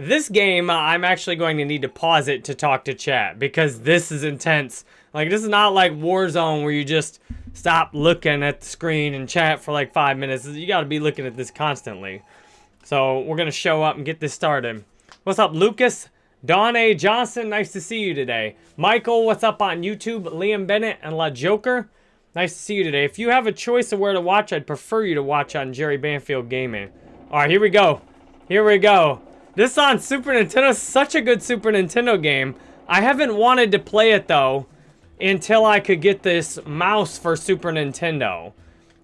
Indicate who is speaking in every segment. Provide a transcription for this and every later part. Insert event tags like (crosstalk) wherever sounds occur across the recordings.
Speaker 1: This game, I'm actually going to need to pause it to talk to chat because this is intense. Like, this is not like Warzone where you just stop looking at the screen and chat for like five minutes. You got to be looking at this constantly. So, we're going to show up and get this started. What's up, Lucas? Don A. Johnson, nice to see you today. Michael, what's up on YouTube? Liam Bennett and La Joker, nice to see you today. If you have a choice of where to watch, I'd prefer you to watch on Jerry Banfield Gaming. All right, here we go. Here we go. This on Super Nintendo, such a good Super Nintendo game. I haven't wanted to play it, though, until I could get this mouse for Super Nintendo.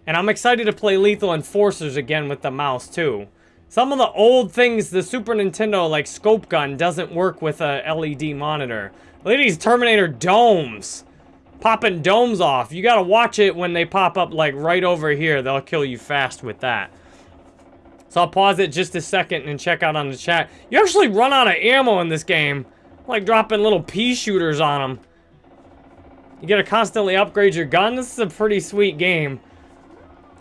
Speaker 1: And I'm excited to play Lethal Enforcers again with the mouse, too. Some of the old things, the Super Nintendo, like scope gun, doesn't work with a LED monitor. These Terminator domes. Popping domes off. You gotta watch it when they pop up, like, right over here. They'll kill you fast with that. So I'll pause it just a second and check out on the chat. You actually run out of ammo in this game. Like dropping little pea shooters on them. You gotta constantly upgrade your gun. This is a pretty sweet game.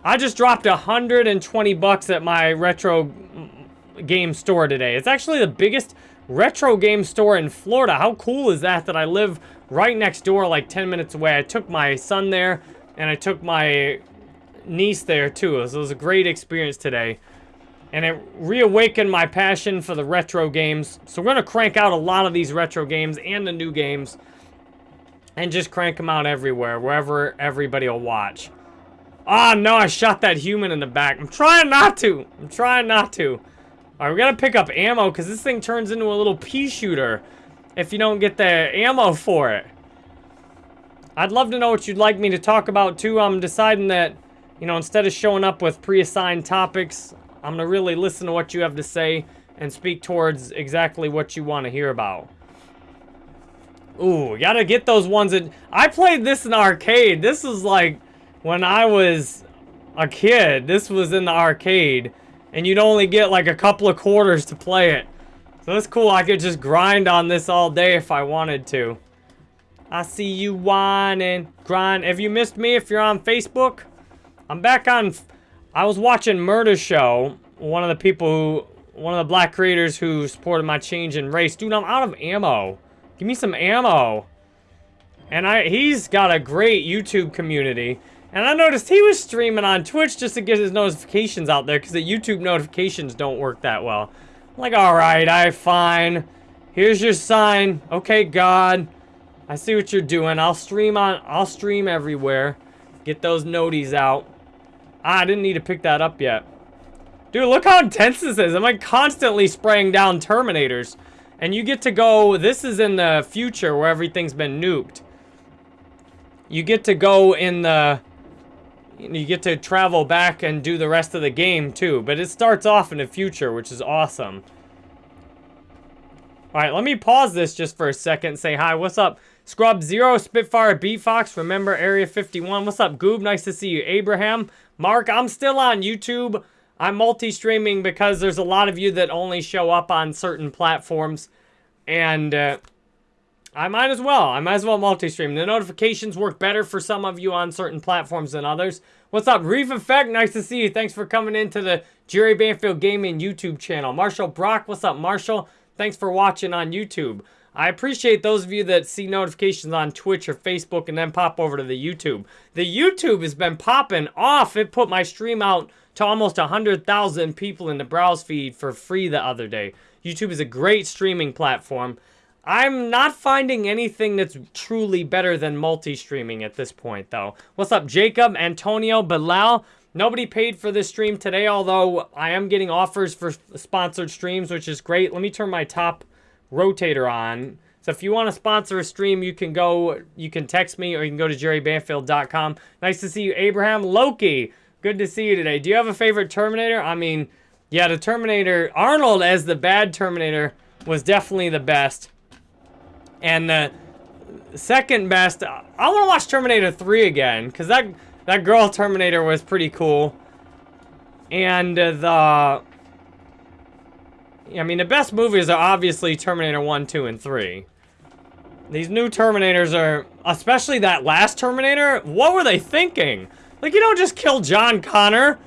Speaker 1: I just dropped 120 bucks at my retro game store today. It's actually the biggest retro game store in Florida. How cool is that that I live right next door like 10 minutes away. I took my son there and I took my niece there too. So it was a great experience today. And it reawakened my passion for the retro games. So we're going to crank out a lot of these retro games and the new games. And just crank them out everywhere, wherever everybody will watch. Oh, no, I shot that human in the back. I'm trying not to. I'm trying not to. All right, we got to pick up ammo because this thing turns into a little pea shooter if you don't get the ammo for it. I'd love to know what you'd like me to talk about, too. I'm deciding that, you know, instead of showing up with pre-assigned topics, I'm going to really listen to what you have to say and speak towards exactly what you want to hear about. Ooh, gotta get those ones that... I played this in arcade. This was like when I was a kid, this was in the arcade, and you'd only get like a couple of quarters to play it. So that's cool. I could just grind on this all day if I wanted to. I see you whining, grind. Have you missed me if you're on Facebook? I'm back on... I was watching Murder Show, one of the people who... One of the black creators who supported my change in race. Dude, I'm out of ammo. Give me some ammo. And I he's got a great YouTube community. And I noticed he was streaming on Twitch just to get his notifications out there because the YouTube notifications don't work that well. I'm like, alright, I fine. Here's your sign. Okay, God. I see what you're doing. I'll stream on I'll stream everywhere. Get those noties out. Ah, I didn't need to pick that up yet. Dude, look how intense this is. I'm like constantly spraying down Terminators. And you get to go, this is in the future where everything's been nuked. You get to go in the you get to travel back and do the rest of the game too. But it starts off in the future, which is awesome. Alright, let me pause this just for a second say hi. What's up? Scrub Zero, Spitfire, Beat Fox, remember Area 51. What's up, Goob? Nice to see you. Abraham, Mark, I'm still on YouTube. I'm multi-streaming because there's a lot of you that only show up on certain platforms. And uh, I might as well. I might as well multi-stream. The notifications work better for some of you on certain platforms than others. What's up, Reef Effect? Nice to see you. Thanks for coming into the Jerry Banfield Gaming YouTube channel. Marshall Brock, what's up, Marshall? Thanks for watching on YouTube. I appreciate those of you that see notifications on Twitch or Facebook and then pop over to the YouTube. The YouTube has been popping off. It put my stream out to almost 100,000 people in the browse feed for free the other day. YouTube is a great streaming platform. I'm not finding anything that's truly better than multi-streaming at this point, though. What's up, Jacob, Antonio, Bilal? Nobody paid for this stream today, although I am getting offers for sponsored streams, which is great. Let me turn my top rotator on. So if you want to sponsor a stream, you can go, you can text me or you can go to jerrybanfield.com. Nice to see you, Abraham. Loki, good to see you today. Do you have a favorite Terminator? I mean, yeah, the Terminator, Arnold as the bad Terminator was definitely the best. And the second best, I want to watch Terminator 3 again, because that, that girl Terminator was pretty cool. And uh, the... I mean, the best movies are obviously Terminator 1, 2, and 3. These new Terminators are... Especially that last Terminator. What were they thinking? Like, you don't just kill John Connor.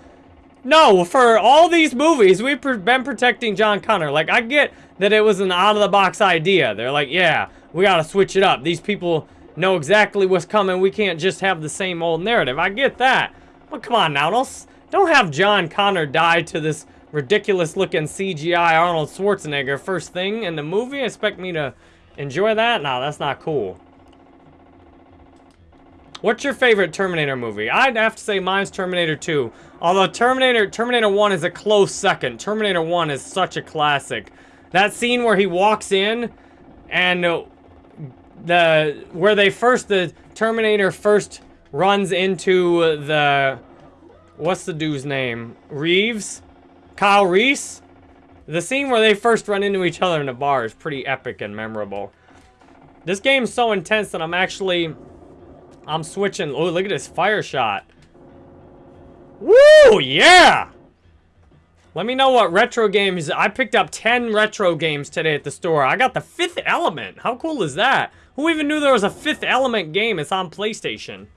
Speaker 1: No, for all these movies, we've been protecting John Connor. Like, I get that it was an out-of-the-box idea. They're like, yeah, we gotta switch it up. These people know exactly what's coming. We can't just have the same old narrative. I get that. But come on now, don't, don't have John Connor die to this ridiculous-looking CGI Arnold Schwarzenegger first thing in the movie. Expect me to enjoy that? No, that's not cool. What's your favorite Terminator movie? I'd have to say mine's Terminator 2. Although Terminator Terminator 1 is a close second. Terminator 1 is such a classic. That scene where he walks in and the where they first the Terminator first runs into the what's the dude's name? Reeves? Kyle Reese? The scene where they first run into each other in a bar is pretty epic and memorable. This game's so intense that I'm actually I'm switching. Oh, look at this fire shot. Woo! Yeah! Let me know what retro games... I picked up 10 retro games today at the store. I got the Fifth Element. How cool is that? Who even knew there was a Fifth Element game? It's on PlayStation.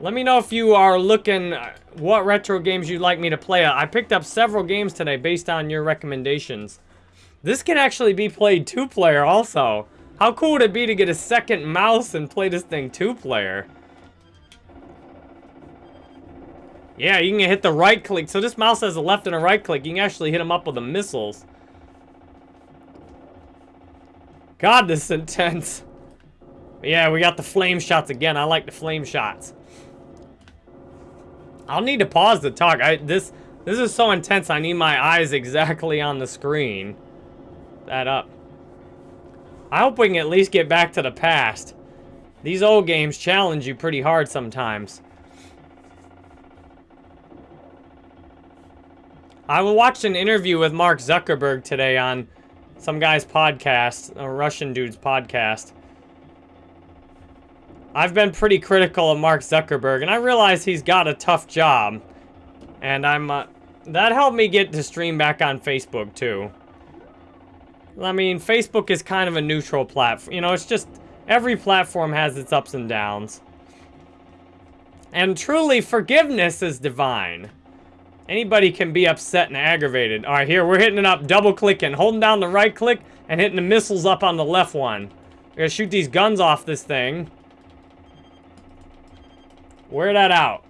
Speaker 1: Let me know if you are looking... Uh, what retro games you'd like me to play. I picked up several games today based on your recommendations. This can actually be played two-player also. How cool would it be to get a second mouse and play this thing two-player? Yeah, you can hit the right click. So this mouse has a left and a right click. You can actually hit them up with the missiles. God, this is intense. Yeah, we got the flame shots again. I like the flame shots. I'll need to pause the talk. I this this is so intense. I need my eyes exactly on the screen. That up. I hope we can at least get back to the past. These old games challenge you pretty hard sometimes. I watched an interview with Mark Zuckerberg today on some guy's podcast, a Russian dude's podcast. I've been pretty critical of Mark Zuckerberg, and I realize he's got a tough job. And I'm, uh, that helped me get to stream back on Facebook, too. I mean, Facebook is kind of a neutral platform. You know, it's just every platform has its ups and downs. And truly, forgiveness is divine. Anybody can be upset and aggravated. All right, here, we're hitting it up, double-clicking, holding down the right click and hitting the missiles up on the left one. We're gonna shoot these guns off this thing. Wear that out.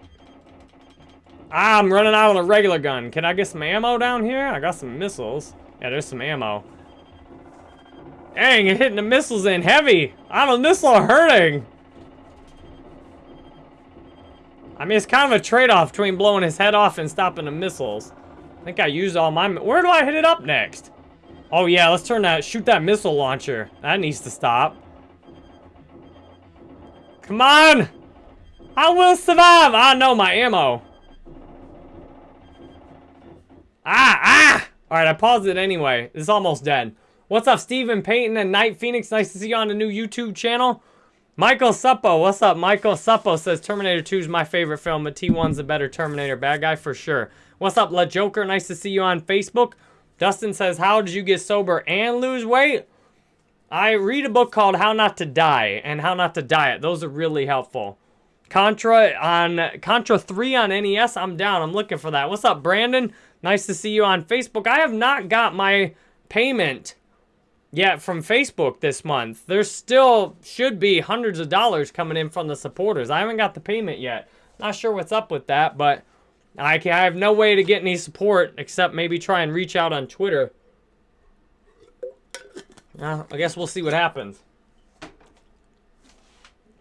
Speaker 1: Ah, I'm running out on a regular gun. Can I get some ammo down here? I got some missiles. Yeah, there's some ammo. Dang, you're hitting the missiles in heavy. I'm a missile hurting. I mean, it's kind of a trade-off between blowing his head off and stopping the missiles. I think I used all my... Where do I hit it up next? Oh, yeah, let's turn that... Shoot that missile launcher. That needs to stop. Come on! I will survive! I know my ammo. Ah, ah! Alright, I paused it anyway. It's almost dead. What's up, Stephen Payton and Night Phoenix? Nice to see you on the new YouTube channel. Michael Suppo, what's up? Michael Suppo says Terminator 2 is my favorite film, but T1's a better Terminator bad guy for sure. What's up, Le Joker? Nice to see you on Facebook. Dustin says, how did you get sober and lose weight? I read a book called How Not to Die and How Not to Diet. Those are really helpful. Contra on Contra 3 on NES, I'm down. I'm looking for that. What's up, Brandon? Nice to see you on Facebook. I have not got my payment yeah, from Facebook this month. There still should be hundreds of dollars coming in from the supporters. I haven't got the payment yet. Not sure what's up with that, but I, can, I have no way to get any support except maybe try and reach out on Twitter. Uh, I guess we'll see what happens.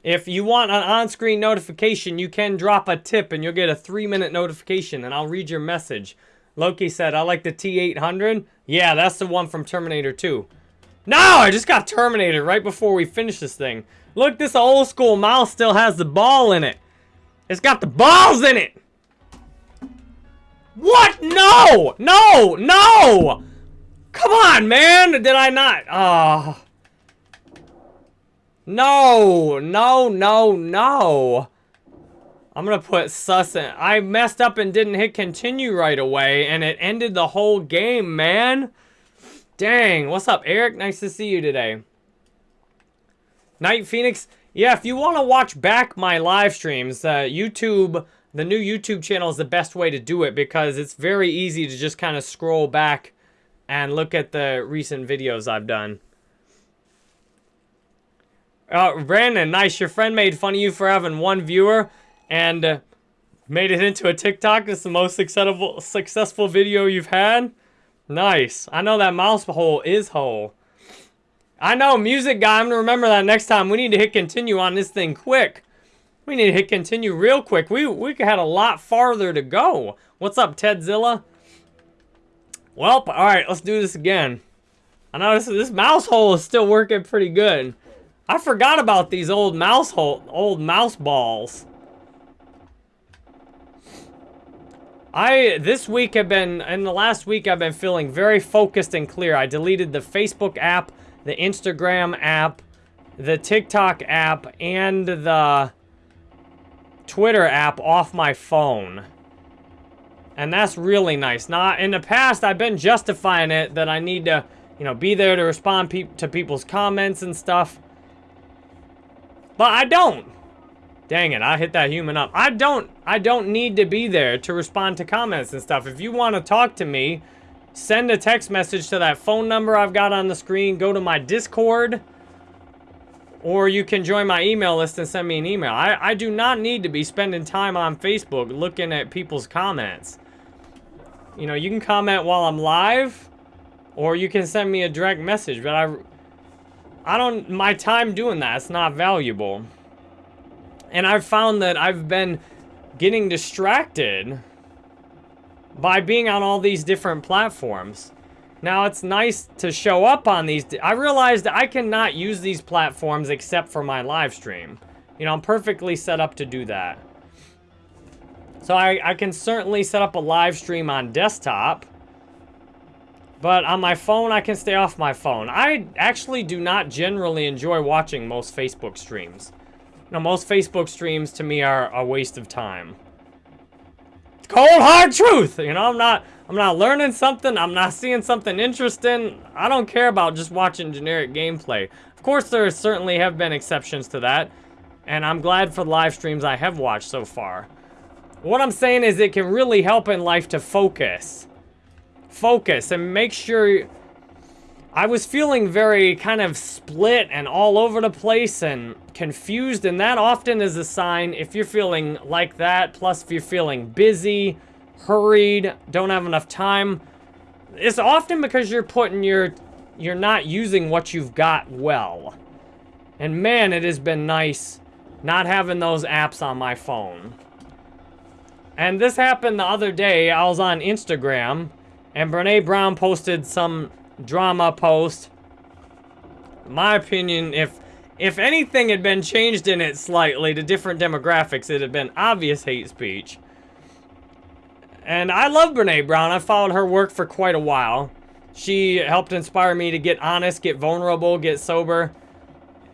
Speaker 1: If you want an on-screen notification, you can drop a tip and you'll get a three-minute notification and I'll read your message. Loki said, I like the T-800. Yeah, that's the one from Terminator 2. No, I just got terminated right before we finish this thing. Look, this old school mouse still has the ball in it. It's got the balls in it. What? No! No! No! Come on, man! Did I not? Oh. No! No, no, no! I'm gonna put sus in. I messed up and didn't hit continue right away, and it ended the whole game, man. Dang, what's up, Eric? Nice to see you today. Night Phoenix, yeah, if you want to watch back my live streams, uh, YouTube the new YouTube channel is the best way to do it because it's very easy to just kind of scroll back and look at the recent videos I've done. Uh, Brandon, nice. Your friend made fun of you for having one viewer and uh, made it into a TikTok. It's the most successful successful video you've had. Nice. I know that mouse hole is hole. I know, music guy. I'm going to remember that next time. We need to hit continue on this thing quick. We need to hit continue real quick. We, we had a lot farther to go. What's up, Tedzilla? Well, all right, let's do this again. I know this, this mouse hole is still working pretty good. I forgot about these old mouse hole, old mouse balls. I, this week have been, in the last week I've been feeling very focused and clear. I deleted the Facebook app, the Instagram app, the TikTok app, and the Twitter app off my phone. And that's really nice. Now, in the past, I've been justifying it that I need to, you know, be there to respond pe to people's comments and stuff. But I don't. Dang it, I hit that human up. I don't, I don't need to be there to respond to comments and stuff. If you want to talk to me, send a text message to that phone number I've got on the screen. Go to my Discord. Or you can join my email list and send me an email. I, I do not need to be spending time on Facebook looking at people's comments. You know, you can comment while I'm live. Or you can send me a direct message. But I, I don't, my time doing that, it's not valuable. And I've found that I've been getting distracted by being on all these different platforms. Now, it's nice to show up on these. I realized I cannot use these platforms except for my live stream. You know, I'm perfectly set up to do that. So I, I can certainly set up a live stream on desktop. But on my phone, I can stay off my phone. I actually do not generally enjoy watching most Facebook streams. You know, most Facebook streams to me are a waste of time. It's Cold hard truth! You know, I'm not I'm not learning something, I'm not seeing something interesting. I don't care about just watching generic gameplay. Of course, there certainly have been exceptions to that. And I'm glad for the live streams I have watched so far. What I'm saying is it can really help in life to focus. Focus and make sure I was feeling very kind of split and all over the place and confused, and that often is a sign if you're feeling like that, plus if you're feeling busy, hurried, don't have enough time, it's often because you're putting your, you're not using what you've got well. And man, it has been nice not having those apps on my phone. And this happened the other day, I was on Instagram, and Brene Brown posted some drama post. My opinion, if if anything had been changed in it slightly to different demographics, it'd have been obvious hate speech. And I love Brene Brown. I followed her work for quite a while. She helped inspire me to get honest, get vulnerable, get sober.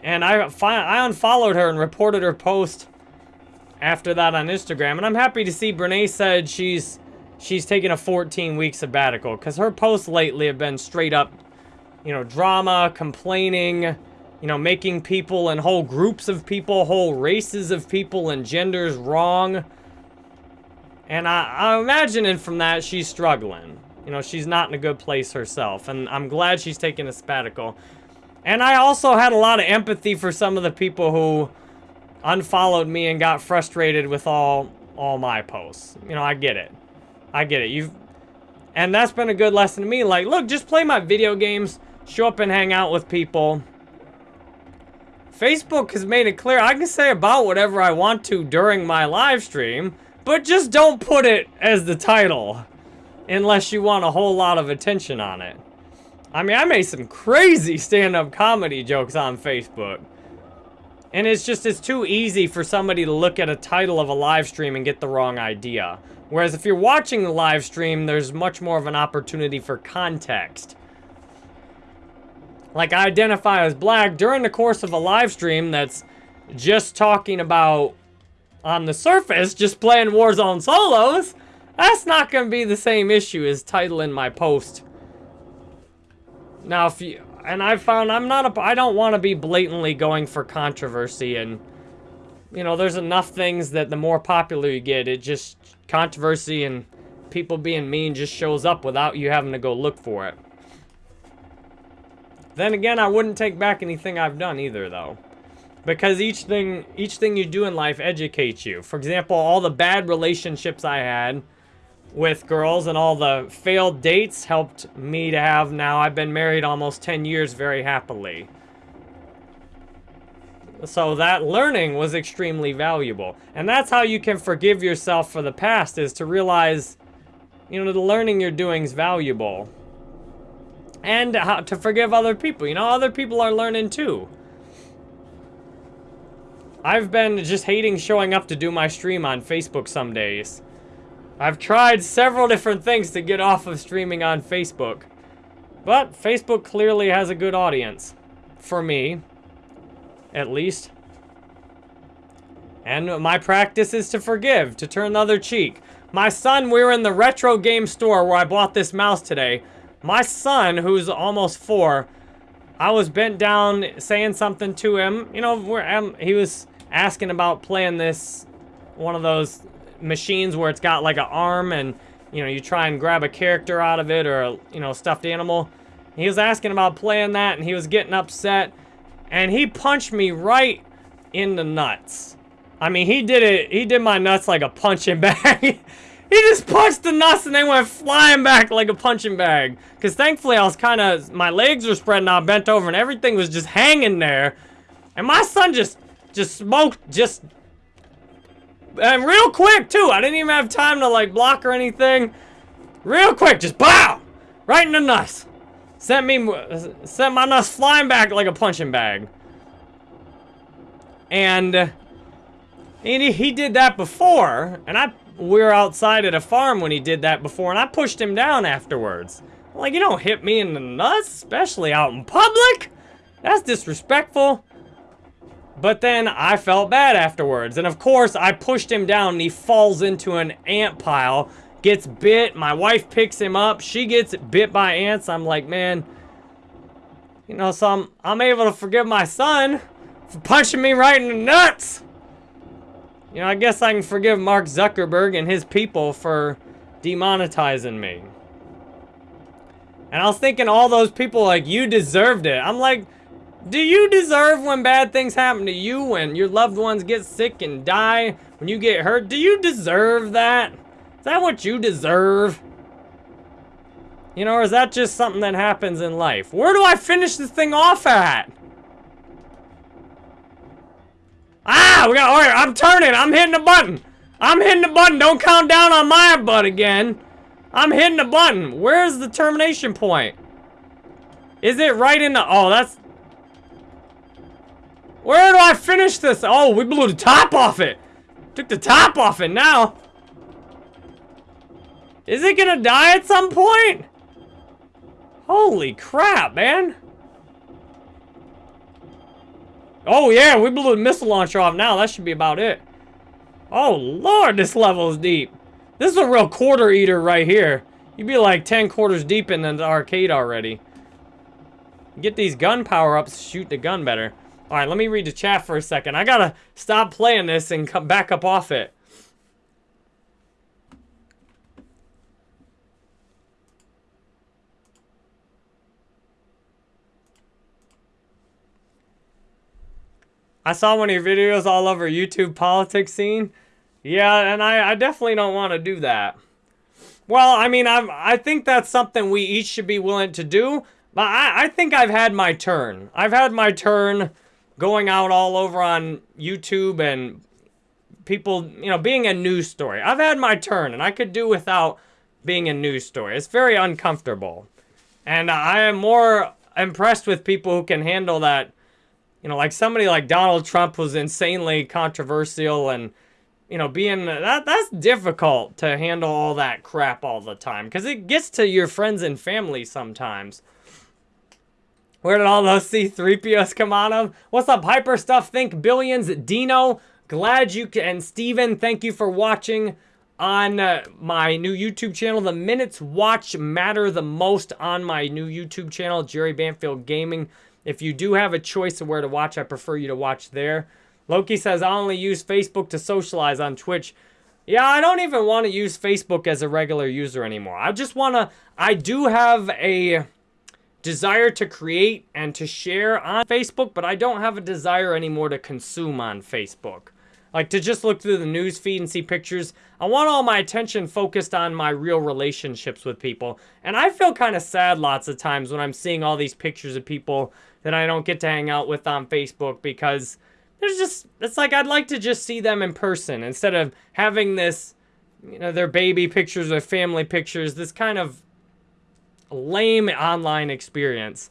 Speaker 1: And I, I unfollowed her and reported her post after that on Instagram. And I'm happy to see Brene said she's she's taking a 14 week sabbatical because her posts lately have been straight up, you know, drama, complaining, you know, making people and whole groups of people, whole races of people and genders wrong. And I, I'm imagining from that she's struggling. You know, she's not in a good place herself. And I'm glad she's taking a sabbatical. And I also had a lot of empathy for some of the people who unfollowed me and got frustrated with all all my posts. You know, I get it. I get it. You've, and that's been a good lesson to me. Like, look, just play my video games, show up and hang out with people. Facebook has made it clear I can say about whatever I want to during my live stream, but just don't put it as the title unless you want a whole lot of attention on it. I mean, I made some crazy stand-up comedy jokes on Facebook. And it's just, it's too easy for somebody to look at a title of a live stream and get the wrong idea. Whereas if you're watching the live stream, there's much more of an opportunity for context. Like, I identify as black during the course of a live stream that's just talking about, on the surface, just playing Warzone solos. That's not going to be the same issue as titling my post. Now, if you... And I found I'm not a... I don't want to be blatantly going for controversy and you know, there's enough things that the more popular you get, it just controversy and people being mean just shows up without you having to go look for it. Then again, I wouldn't take back anything I've done either, though. Because each thing, each thing you do in life educates you. For example, all the bad relationships I had with girls and all the failed dates helped me to have now I've been married almost 10 years very happily. So that learning was extremely valuable. And that's how you can forgive yourself for the past is to realize, you know, the learning you're doing is valuable. And how to forgive other people. You know, other people are learning too. I've been just hating showing up to do my stream on Facebook some days. I've tried several different things to get off of streaming on Facebook. But Facebook clearly has a good audience. For me at least. And my practice is to forgive, to turn the other cheek. My son, we were in the retro game store where I bought this mouse today. My son, who's almost four, I was bent down saying something to him. You know, um, he was asking about playing this, one of those machines where it's got like an arm and, you know, you try and grab a character out of it or, a, you know, stuffed animal. He was asking about playing that and he was getting upset. And he punched me right in the nuts. I mean, he did it, he did my nuts like a punching (laughs) bag. he just punched the nuts and they went flying back like a punching bag. Because thankfully I was kind of, my legs were spreading out, bent over, and everything was just hanging there. And my son just, just smoked, just, and real quick too. I didn't even have time to like block or anything. Real quick, just BOW! Right in the nuts. Sent me, sent my nuts flying back like a punching bag. And, and he, he did that before, and I, we were outside at a farm when he did that before, and I pushed him down afterwards. Like, you don't hit me in the nuts, especially out in public. That's disrespectful. But then I felt bad afterwards. And of course, I pushed him down and he falls into an ant pile gets bit. My wife picks him up. She gets bit by ants. I'm like, man, you know, so I'm, I'm able to forgive my son for punching me right in the nuts. You know, I guess I can forgive Mark Zuckerberg and his people for demonetizing me. And I was thinking all those people like, you deserved it. I'm like, do you deserve when bad things happen to you, when your loved ones get sick and die, when you get hurt? Do you deserve that? That what you deserve? You know, or is that just something that happens in life? Where do I finish this thing off at? Ah, we got, alright, I'm turning, I'm hitting the button. I'm hitting the button, don't count down on my butt again. I'm hitting the button. Where's the termination point? Is it right in the, oh, that's, where do I finish this? Oh, we blew the top off it. Took the top off it now. Is it gonna die at some point? Holy crap, man. Oh yeah, we blew the missile launcher off now. That should be about it. Oh lord, this level is deep. This is a real quarter eater right here. You'd be like 10 quarters deep in the arcade already. Get these gun power-ups, shoot the gun better. Alright, let me read the chat for a second. I gotta stop playing this and come back up off it. I saw one of your videos all over YouTube politics scene. Yeah, and I, I definitely don't want to do that. Well, I mean, I'm, I think that's something we each should be willing to do. But I, I think I've had my turn. I've had my turn going out all over on YouTube and people, you know, being a news story. I've had my turn, and I could do without being a news story. It's very uncomfortable. And I am more impressed with people who can handle that you know, like somebody like Donald Trump was insanely controversial and, you know, being, that that's difficult to handle all that crap all the time because it gets to your friends and family sometimes. Where did all those C-3POs come out of? What's up, Hyper Stuff? Think Billions. Dino, glad you can. And Steven, thank you for watching on uh, my new YouTube channel. The minutes watch matter the most on my new YouTube channel, Jerry Banfield Gaming. If you do have a choice of where to watch, I prefer you to watch there. Loki says, I only use Facebook to socialize on Twitch. Yeah, I don't even want to use Facebook as a regular user anymore. I just want to, I do have a desire to create and to share on Facebook, but I don't have a desire anymore to consume on Facebook. Like to just look through the news feed and see pictures. I want all my attention focused on my real relationships with people. And I feel kind of sad lots of times when I'm seeing all these pictures of people that I don't get to hang out with on Facebook because there's just, it's like I'd like to just see them in person instead of having this, you know, their baby pictures or family pictures, this kind of lame online experience.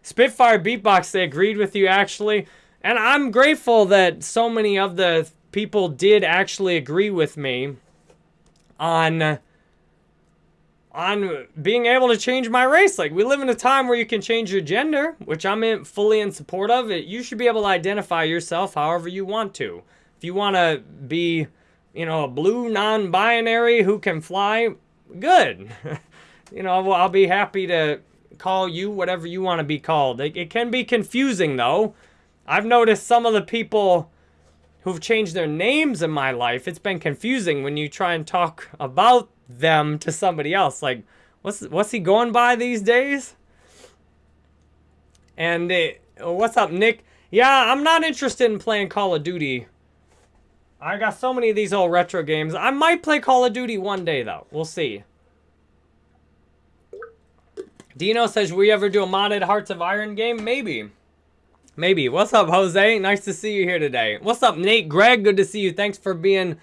Speaker 1: Spitfire Beatbox, they agreed with you actually. And I'm grateful that so many of the people did actually agree with me on on being able to change my race. Like we live in a time where you can change your gender, which I'm in, fully in support of. It you should be able to identify yourself however you want to. If you want to be, you know, a blue non-binary who can fly, good. (laughs) you know, I'll be happy to call you whatever you want to be called. It, it can be confusing though I've noticed some of the people who've changed their names in my life, it's been confusing when you try and talk about them to somebody else. Like, what's what's he going by these days? And it, what's up, Nick? Yeah, I'm not interested in playing Call of Duty. I got so many of these old retro games. I might play Call of Duty one day, though. We'll see. Dino says, "Will we ever do a modded Hearts of Iron game? Maybe. Maybe. What's up, Jose? Nice to see you here today. What's up, Nate? Greg, good to see you. Thanks for being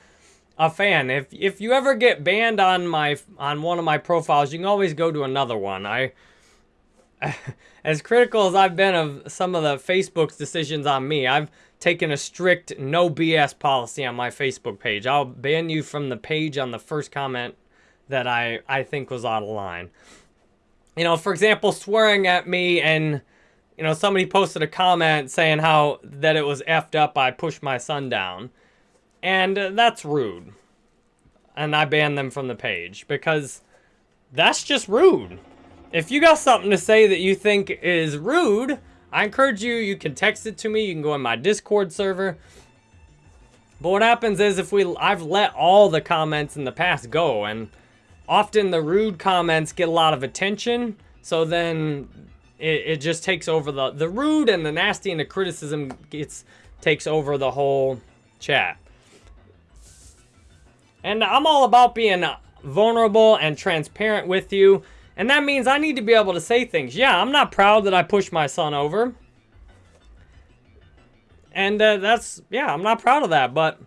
Speaker 1: a fan. If if you ever get banned on my on one of my profiles, you can always go to another one. I (laughs) as critical as I've been of some of the Facebook's decisions on me, I've taken a strict no BS policy on my Facebook page. I'll ban you from the page on the first comment that I I think was out of line. You know, for example, swearing at me and you know, somebody posted a comment saying how that it was effed up I pushed my son down. And that's rude. And I banned them from the page because that's just rude. If you got something to say that you think is rude, I encourage you, you can text it to me. You can go in my Discord server. But what happens is if we, I've let all the comments in the past go and often the rude comments get a lot of attention. So then it, it just takes over the the rude and the nasty and the criticism gets takes over the whole chat. And I'm all about being vulnerable and transparent with you. And that means I need to be able to say things. Yeah, I'm not proud that I pushed my son over. And uh, that's, yeah, I'm not proud of that, but...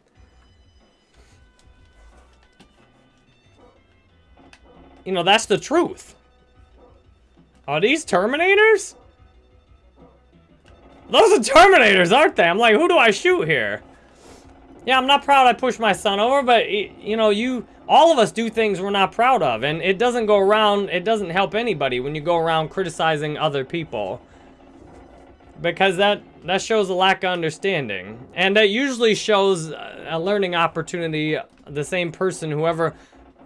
Speaker 1: You know, that's the truth. Are these Terminators? Those are Terminators, aren't they? I'm like, who do I shoot here? Yeah, I'm not proud I pushed my son over, but, you know, you... All of us do things we're not proud of, and it doesn't go around... It doesn't help anybody when you go around criticizing other people. Because that, that shows a lack of understanding. And that usually shows a learning opportunity, the same person, whoever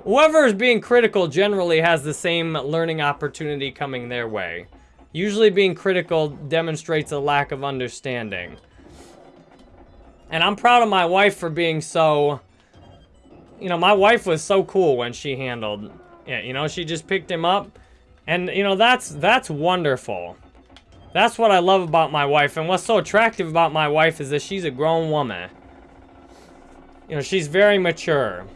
Speaker 1: Whoever is being critical generally has the same learning opportunity coming their way. Usually being critical demonstrates a lack of understanding. And I'm proud of my wife for being so... You know, my wife was so cool when she handled... Yeah, you know, she just picked him up. And, you know, that's that's wonderful. That's what I love about my wife. And what's so attractive about my wife is that she's a grown woman. You know, she's very mature.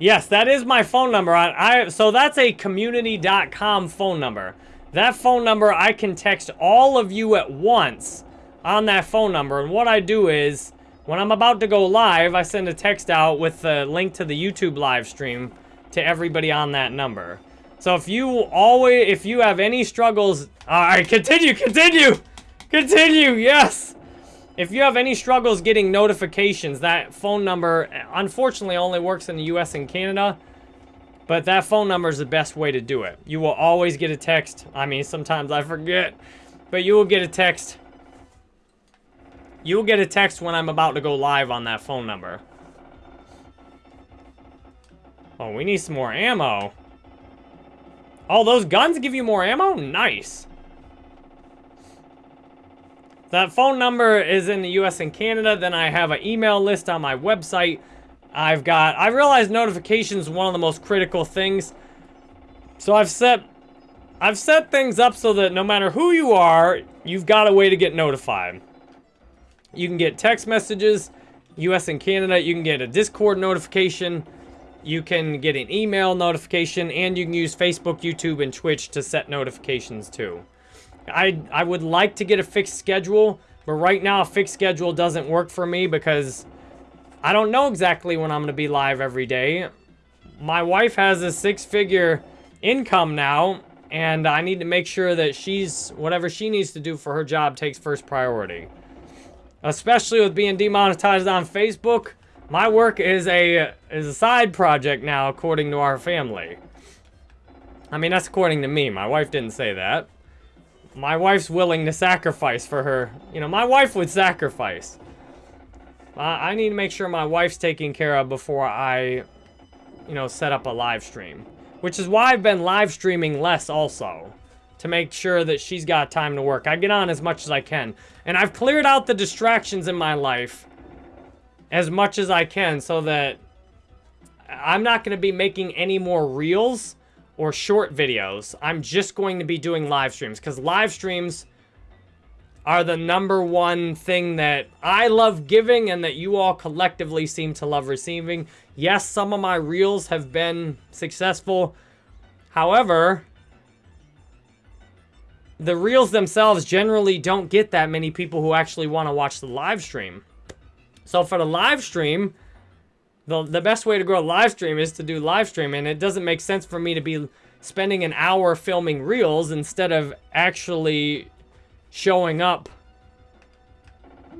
Speaker 1: Yes, that is my phone number. I, So that's a community.com phone number. That phone number, I can text all of you at once on that phone number. And what I do is, when I'm about to go live, I send a text out with the link to the YouTube live stream to everybody on that number. So if you always, if you have any struggles, all right, continue, continue, continue, yes. If you have any struggles getting notifications, that phone number unfortunately only works in the US and Canada. But that phone number is the best way to do it. You will always get a text. I mean, sometimes I forget. But you will get a text. You will get a text when I'm about to go live on that phone number. Oh, we need some more ammo. Oh, those guns give you more ammo? Nice. That phone number is in the US and Canada. Then I have an email list on my website. I've got, I realize notifications one of the most critical things. So I've set, I've set things up so that no matter who you are, you've got a way to get notified. You can get text messages, US and Canada. You can get a Discord notification. You can get an email notification. And you can use Facebook, YouTube, and Twitch to set notifications too. I, I would like to get a fixed schedule. But right now, a fixed schedule doesn't work for me because I don't know exactly when I'm going to be live every day. My wife has a six-figure income now, and I need to make sure that she's, whatever she needs to do for her job takes first priority. Especially with being demonetized on Facebook, my work is a is a side project now, according to our family. I mean, that's according to me. My wife didn't say that. My wife's willing to sacrifice for her. You know, my wife would sacrifice. I need to make sure my wife's taken care of before I, you know, set up a live stream. Which is why I've been live streaming less also. To make sure that she's got time to work. I get on as much as I can. And I've cleared out the distractions in my life as much as I can so that I'm not going to be making any more reels or short videos. I'm just going to be doing live streams because live streams are the number one thing that I love giving and that you all collectively seem to love receiving. Yes, some of my reels have been successful. However, the reels themselves generally don't get that many people who actually want to watch the live stream. So for the live stream, the, the best way to grow a live stream is to do live stream. And it doesn't make sense for me to be spending an hour filming reels instead of actually showing up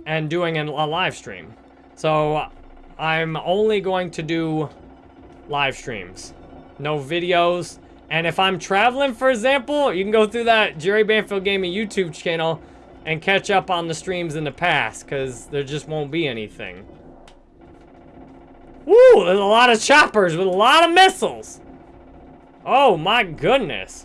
Speaker 1: and doing a live stream. So I'm only going to do live streams. No videos, and if I'm traveling, for example, you can go through that Jerry Banfield Gaming YouTube channel and catch up on the streams in the past, because there just won't be anything. Woo, there's a lot of choppers with a lot of missiles. Oh my goodness.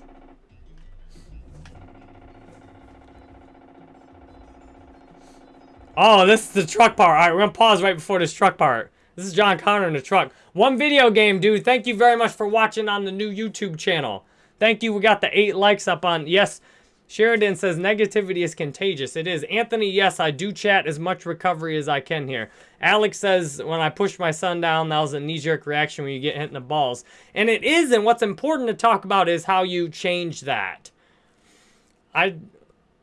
Speaker 1: Oh, this is the truck part. All right, we're going to pause right before this truck part. This is John Connor in the truck. One video game, dude. Thank you very much for watching on the new YouTube channel. Thank you. We got the eight likes up on... Yes, Sheridan says negativity is contagious. It is. Anthony, yes, I do chat as much recovery as I can here. Alex says, when I pushed my son down, that was a knee-jerk reaction when you get hit in the balls. And it is, and what's important to talk about is how you change that. I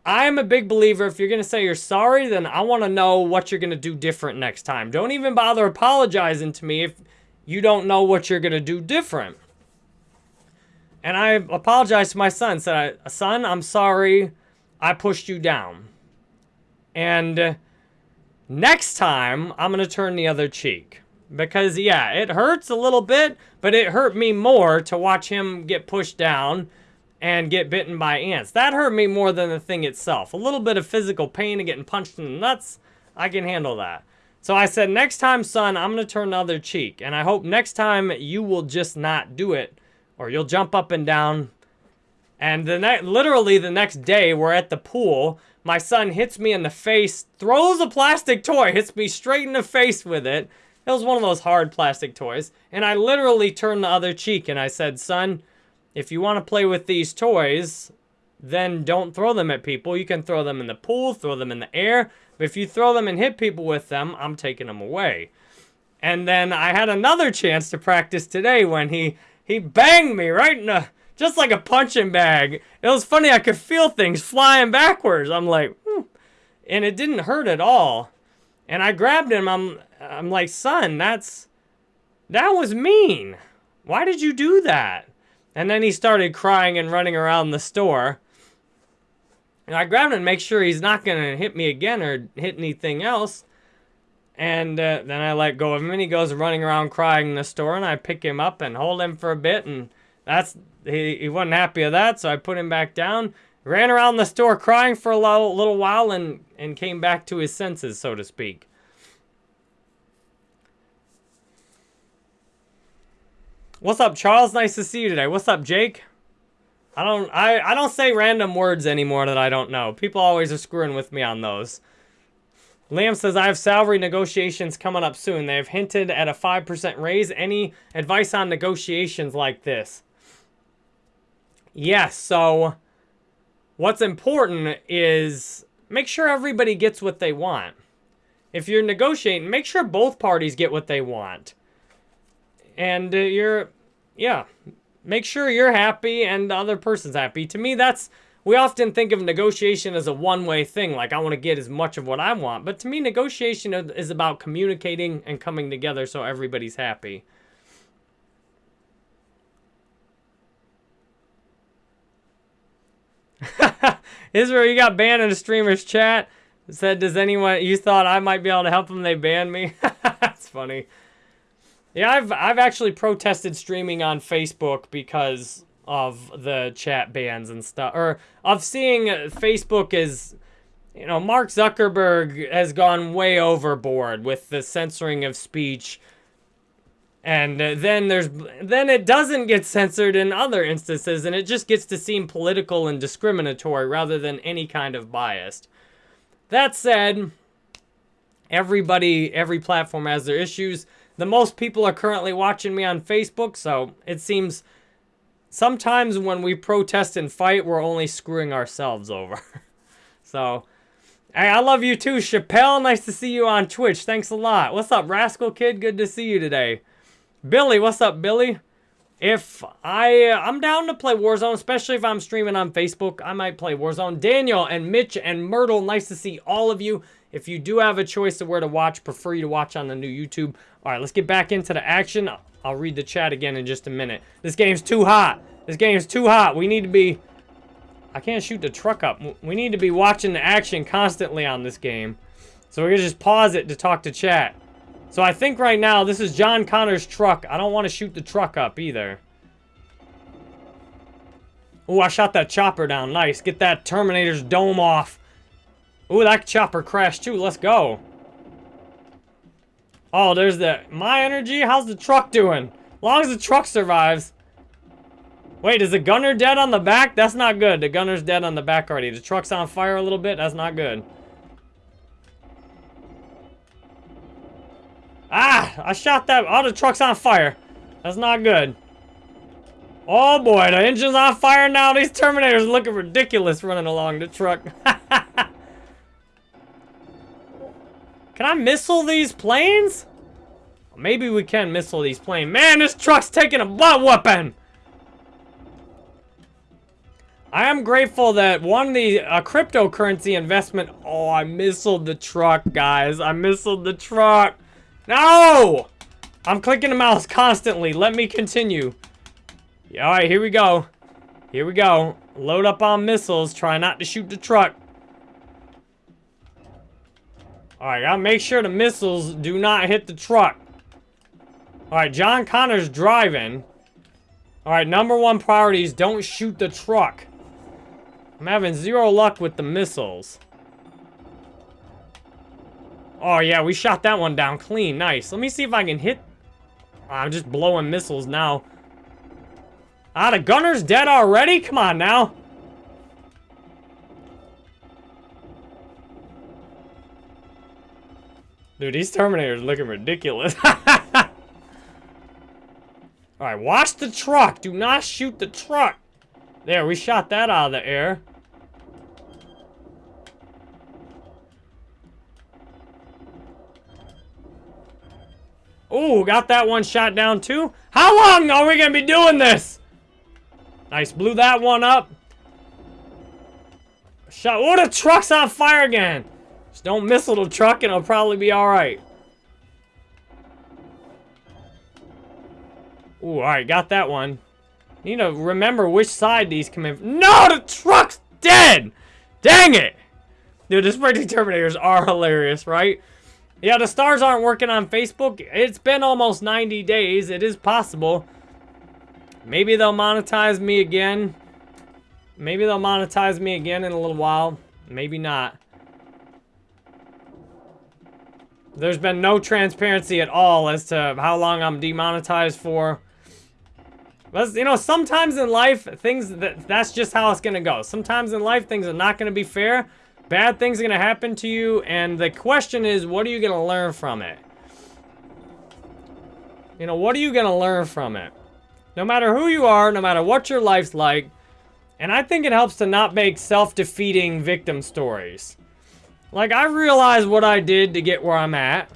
Speaker 1: I am a big believer, if you're going to say you're sorry, then I want to know what you're going to do different next time. Don't even bother apologizing to me if you don't know what you're going to do different. And I apologized to my son, said, son, I'm sorry I pushed you down. And next time, I'm going to turn the other cheek. Because, yeah, it hurts a little bit, but it hurt me more to watch him get pushed down and get bitten by ants. That hurt me more than the thing itself. A little bit of physical pain and getting punched in the nuts, I can handle that. So I said, next time, son, I'm going to turn the other cheek. And I hope next time you will just not do it. Or you'll jump up and down. And the literally the next day, we're at the pool. My son hits me in the face, throws a plastic toy, hits me straight in the face with it. It was one of those hard plastic toys. And I literally turned the other cheek and I said, son, if you want to play with these toys, then don't throw them at people. You can throw them in the pool, throw them in the air. But if you throw them and hit people with them, I'm taking them away. And then I had another chance to practice today when he, he banged me right in the, just like a punching bag. It was funny, I could feel things flying backwards. I'm like, hmm. and it didn't hurt at all. And I grabbed him, I'm, I'm like, son, that's, that was mean. Why did you do that? And then he started crying and running around the store. And I grabbed him to make sure he's not going to hit me again or hit anything else. And uh, then I let go of him and he goes running around crying in the store. And I pick him up and hold him for a bit. And that's he, he wasn't happy of that. So I put him back down. Ran around the store crying for a little, little while and, and came back to his senses, so to speak. What's up, Charles? Nice to see you today. What's up, Jake? I don't I, I don't say random words anymore that I don't know. People always are screwing with me on those. Liam says, I have salary negotiations coming up soon. They have hinted at a 5% raise. Any advice on negotiations like this? Yes, so what's important is make sure everybody gets what they want. If you're negotiating, make sure both parties get what they want. And uh, you're, yeah, make sure you're happy and the other person's happy. To me, that's, we often think of negotiation as a one-way thing, like I want to get as much of what I want. But to me, negotiation is about communicating and coming together so everybody's happy. (laughs) Israel, you got banned in a streamer's chat. said, does anyone, you thought I might be able to help them, they banned me? (laughs) That's funny. Yeah, I've, I've actually protested streaming on Facebook because of the chat bans and stuff. Or of seeing Facebook as, you know, Mark Zuckerberg has gone way overboard with the censoring of speech and uh, then there's then it doesn't get censored in other instances and it just gets to seem political and discriminatory rather than any kind of biased. That said, everybody every platform has their issues. The most people are currently watching me on Facebook, so it seems sometimes when we protest and fight, we're only screwing ourselves over. (laughs) so, hey, I love you too, Chappelle. Nice to see you on Twitch. Thanks a lot. What's up, Rascal Kid? Good to see you today. Billy, what's up, Billy? If I, uh, I'm down to play Warzone, especially if I'm streaming on Facebook, I might play Warzone. Daniel and Mitch and Myrtle, nice to see all of you. If you do have a choice of where to watch, prefer you to watch on the new YouTube. All right, let's get back into the action. I'll read the chat again in just a minute. This game's too hot. This game's too hot. We need to be... I can't shoot the truck up. We need to be watching the action constantly on this game. So we're going to just pause it to talk to chat. So I think right now, this is John Connor's truck. I don't want to shoot the truck up either. Oh, I shot that chopper down. Nice. Get that Terminator's dome off. Oh, that chopper crashed too. Let's go. Oh, there's the... My energy? How's the truck doing? As long as the truck survives. Wait, is the gunner dead on the back? That's not good. The gunner's dead on the back already. The truck's on fire a little bit. That's not good. Ah! I shot that. All the truck's on fire. That's not good. Oh boy, the engine's on fire now. These Terminators looking ridiculous running along the truck. (laughs) can I missile these planes? Maybe we can missile these planes. Man, this truck's taking a butt whooping. I am grateful that one the uh, cryptocurrency investment. Oh, I missiled the truck, guys. I missiled the truck. No! I'm clicking the mouse constantly. Let me continue. Yeah, Alright, here we go. Here we go. Load up on missiles. Try not to shoot the truck. Alright, gotta make sure the missiles do not hit the truck. Alright, John Connor's driving. Alright, number one priority is don't shoot the truck. I'm having zero luck with the missiles. Oh, yeah, we shot that one down clean. Nice. Let me see if I can hit... I'm just blowing missiles now. Ah, the gunner's dead already? Come on now. Dude, these Terminators looking ridiculous. (laughs) Alright, watch the truck. Do not shoot the truck. There, we shot that out of the air. Oh, got that one shot down too. How long are we going to be doing this? Nice, blew that one up. Shot. Oh, the truck's on fire again. Just don't missile little truck and it'll probably be alright. Ooh, alright, got that one. Need to remember which side these come in. No, the truck's dead! Dang it! Dude, the Sprinting Terminators are hilarious, right? Yeah, the stars aren't working on Facebook. It's been almost 90 days. It is possible. Maybe they'll monetize me again. Maybe they'll monetize me again in a little while. Maybe not. There's been no transparency at all as to how long I'm demonetized for. But, you know, sometimes in life, things, that that's just how it's going to go. Sometimes in life, things are not going to be fair. Bad things are going to happen to you. And the question is, what are you going to learn from it? You know, what are you going to learn from it? No matter who you are, no matter what your life's like. And I think it helps to not make self-defeating victim stories. Like, I realize what I did to get where I'm at.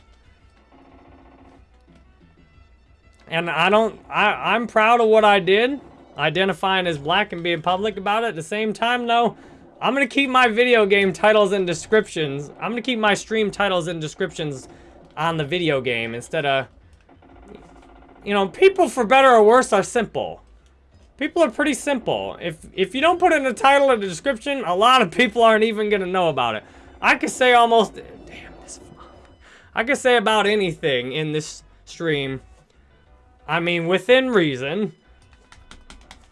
Speaker 1: And I don't, I, I'm proud of what I did, identifying as black and being public about it. At the same time, though, I'm to keep my video game titles and descriptions. I'm to keep my stream titles and descriptions on the video game instead of, you know, people for better or worse are simple. People are pretty simple. If if you don't put in a title or a description, a lot of people aren't even to know about it. I could say almost, damn this, I could say about anything in this stream I mean, within reason.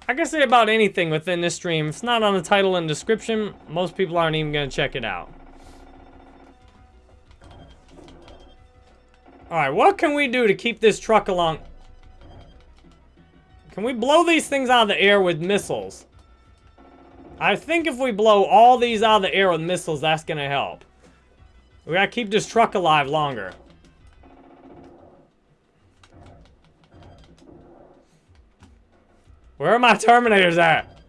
Speaker 1: I can say about anything within this stream. If it's not on the title and description, most people aren't even going to check it out. Alright, what can we do to keep this truck along? Can we blow these things out of the air with missiles? I think if we blow all these out of the air with missiles, that's going to help. We gotta keep this truck alive longer. Where are my Terminators at?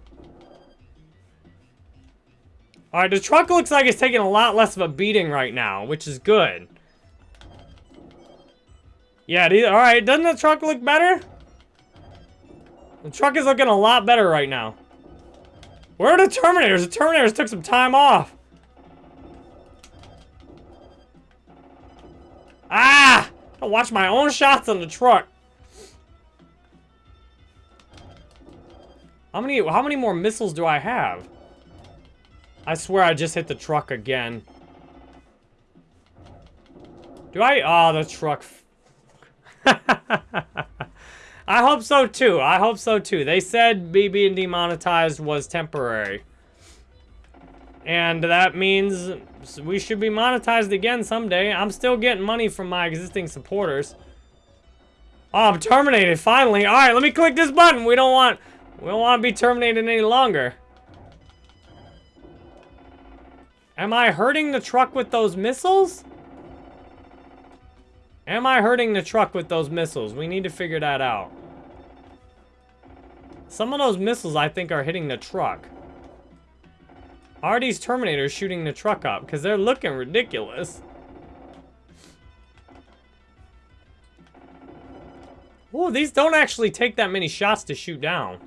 Speaker 1: Alright, the truck looks like it's taking a lot less of a beating right now, which is good. Yeah, alright, doesn't the truck look better? The truck is looking a lot better right now. Where are the Terminators? The Terminators took some time off. Ah! I watch my own shots on the truck. How many, how many more missiles do I have? I swear I just hit the truck again. Do I? Oh, the truck. (laughs) I hope so too. I hope so too. They said me being demonetized was temporary. And that means we should be monetized again someday. I'm still getting money from my existing supporters. Oh, I'm terminated, finally. All right, let me click this button. We don't want... We don't want to be terminated any longer. Am I hurting the truck with those missiles? Am I hurting the truck with those missiles? We need to figure that out. Some of those missiles, I think, are hitting the truck. Are these Terminators shooting the truck up? Because they're looking ridiculous. Oh, these don't actually take that many shots to shoot down.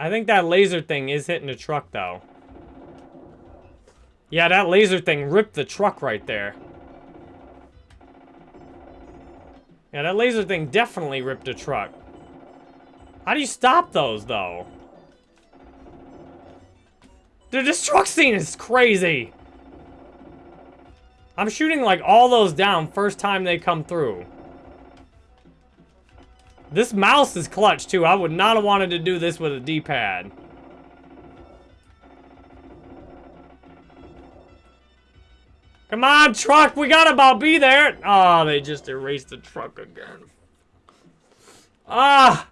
Speaker 1: I think that laser thing is hitting the truck, though. Yeah, that laser thing ripped the truck right there. Yeah, that laser thing definitely ripped a truck. How do you stop those, though? Dude, this truck scene is crazy. I'm shooting, like, all those down first time they come through. This mouse is clutch, too. I would not have wanted to do this with a D-pad. Come on, truck! We gotta about be there! Oh, they just erased the truck again. Ah!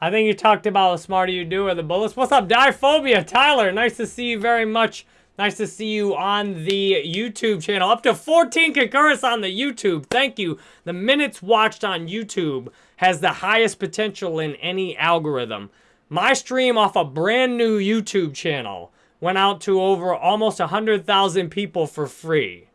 Speaker 1: I think you talked about the smarter you do or the bullets. What's up, Diphobia? Tyler, nice to see you very much. Nice to see you on the YouTube channel. Up to 14 concurrents on the YouTube. Thank you. The minutes watched on YouTube has the highest potential in any algorithm. My stream off a brand new YouTube channel went out to over almost 100,000 people for free.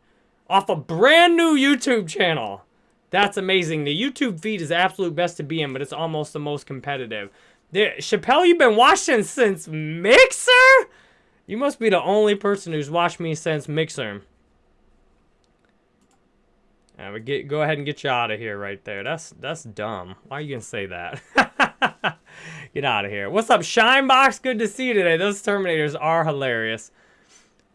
Speaker 1: Off a brand new YouTube channel. That's amazing. The YouTube feed is absolute best to be in, but it's almost the most competitive. The, Chappelle, you've been watching since Mixer? You must be the only person who's watched me since Mixer. I would get go ahead and get you out of here right there. That's that's dumb. Why are you gonna say that? (laughs) get out of here. What's up, Shinebox? Good to see you today. Those Terminators are hilarious.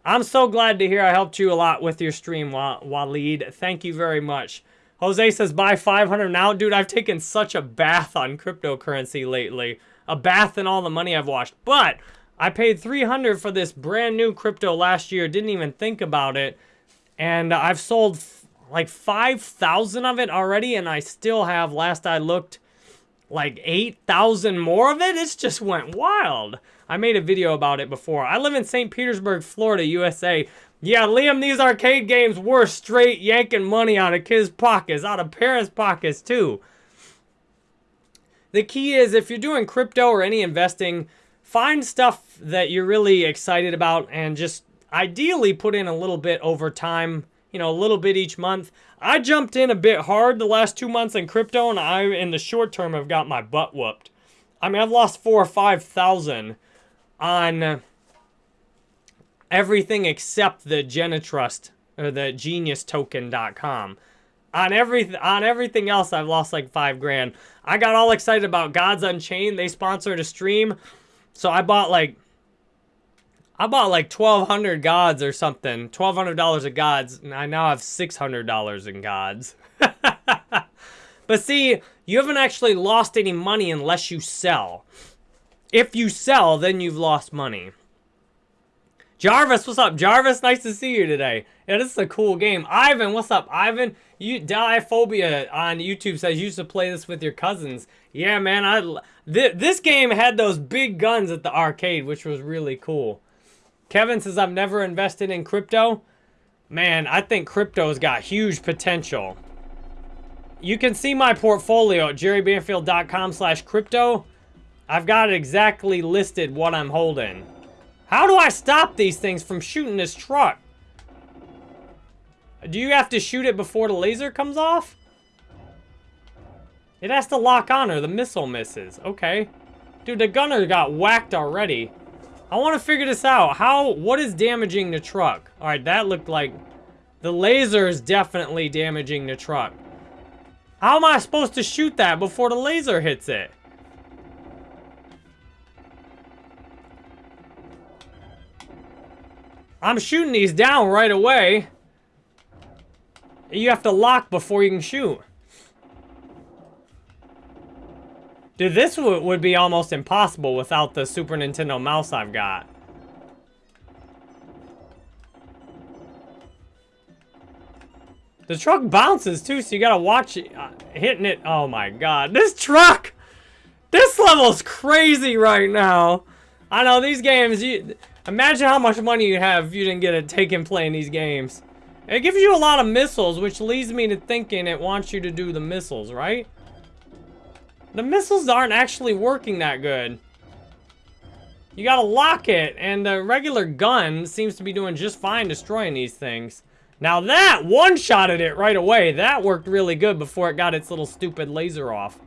Speaker 1: I'm so glad to hear I helped you a lot with your stream, Waleed. Thank you very much. Jose says, buy 500 now. Dude, I've taken such a bath on cryptocurrency lately. A bath in all the money I've washed. But I paid 300 for this brand new crypto last year. Didn't even think about it. And I've sold like 5,000 of it already, and I still have, last I looked, like 8,000 more of it. It's just went wild. I made a video about it before. I live in St. Petersburg, Florida, USA. Yeah, Liam, these arcade games were straight yanking money out of kids' pockets, out of parents' pockets too. The key is if you're doing crypto or any investing, find stuff that you're really excited about and just ideally put in a little bit over time, you know, a little bit each month. I jumped in a bit hard the last two months in crypto and I, in the short term, have got my butt whooped. I mean, I've lost four or 5,000 on everything except the Genitrust or the geniustoken.com. On every on everything else, I've lost like five grand. I got all excited about Gods Unchained. They sponsored a stream, so I bought like I bought like twelve hundred gods or something, twelve hundred dollars of gods, and I now have six hundred dollars in gods. (laughs) but see, you haven't actually lost any money unless you sell. If you sell, then you've lost money. Jarvis, what's up? Jarvis, nice to see you today. Yeah, this is a cool game. Ivan, what's up? Ivan, you Diphobia on YouTube says you used to play this with your cousins. Yeah, man, I th this game had those big guns at the arcade, which was really cool. Kevin says I've never invested in crypto. Man, I think crypto's got huge potential. You can see my portfolio at jerrybanfield.com slash crypto. I've got exactly listed what I'm holding. How do I stop these things from shooting this truck? Do you have to shoot it before the laser comes off? It has to lock on or the missile misses. Okay. Dude, the gunner got whacked already. I want to figure this out. How, what is damaging the truck? All right, that looked like the laser is definitely damaging the truck. How am I supposed to shoot that before the laser hits it? I'm shooting these down right away. You have to lock before you can shoot. Dude, this would be almost impossible without the Super Nintendo mouse I've got. The truck bounces too, so you gotta watch it, uh, hitting it. Oh my god, this truck! This level's crazy right now. I know these games, you, Imagine how much money you have if you didn't get a taken playing these games. It gives you a lot of missiles, which leads me to thinking it wants you to do the missiles, right? The missiles aren't actually working that good. You gotta lock it, and the regular gun seems to be doing just fine destroying these things. Now that one-shotted it right away. That worked really good before it got its little stupid laser off.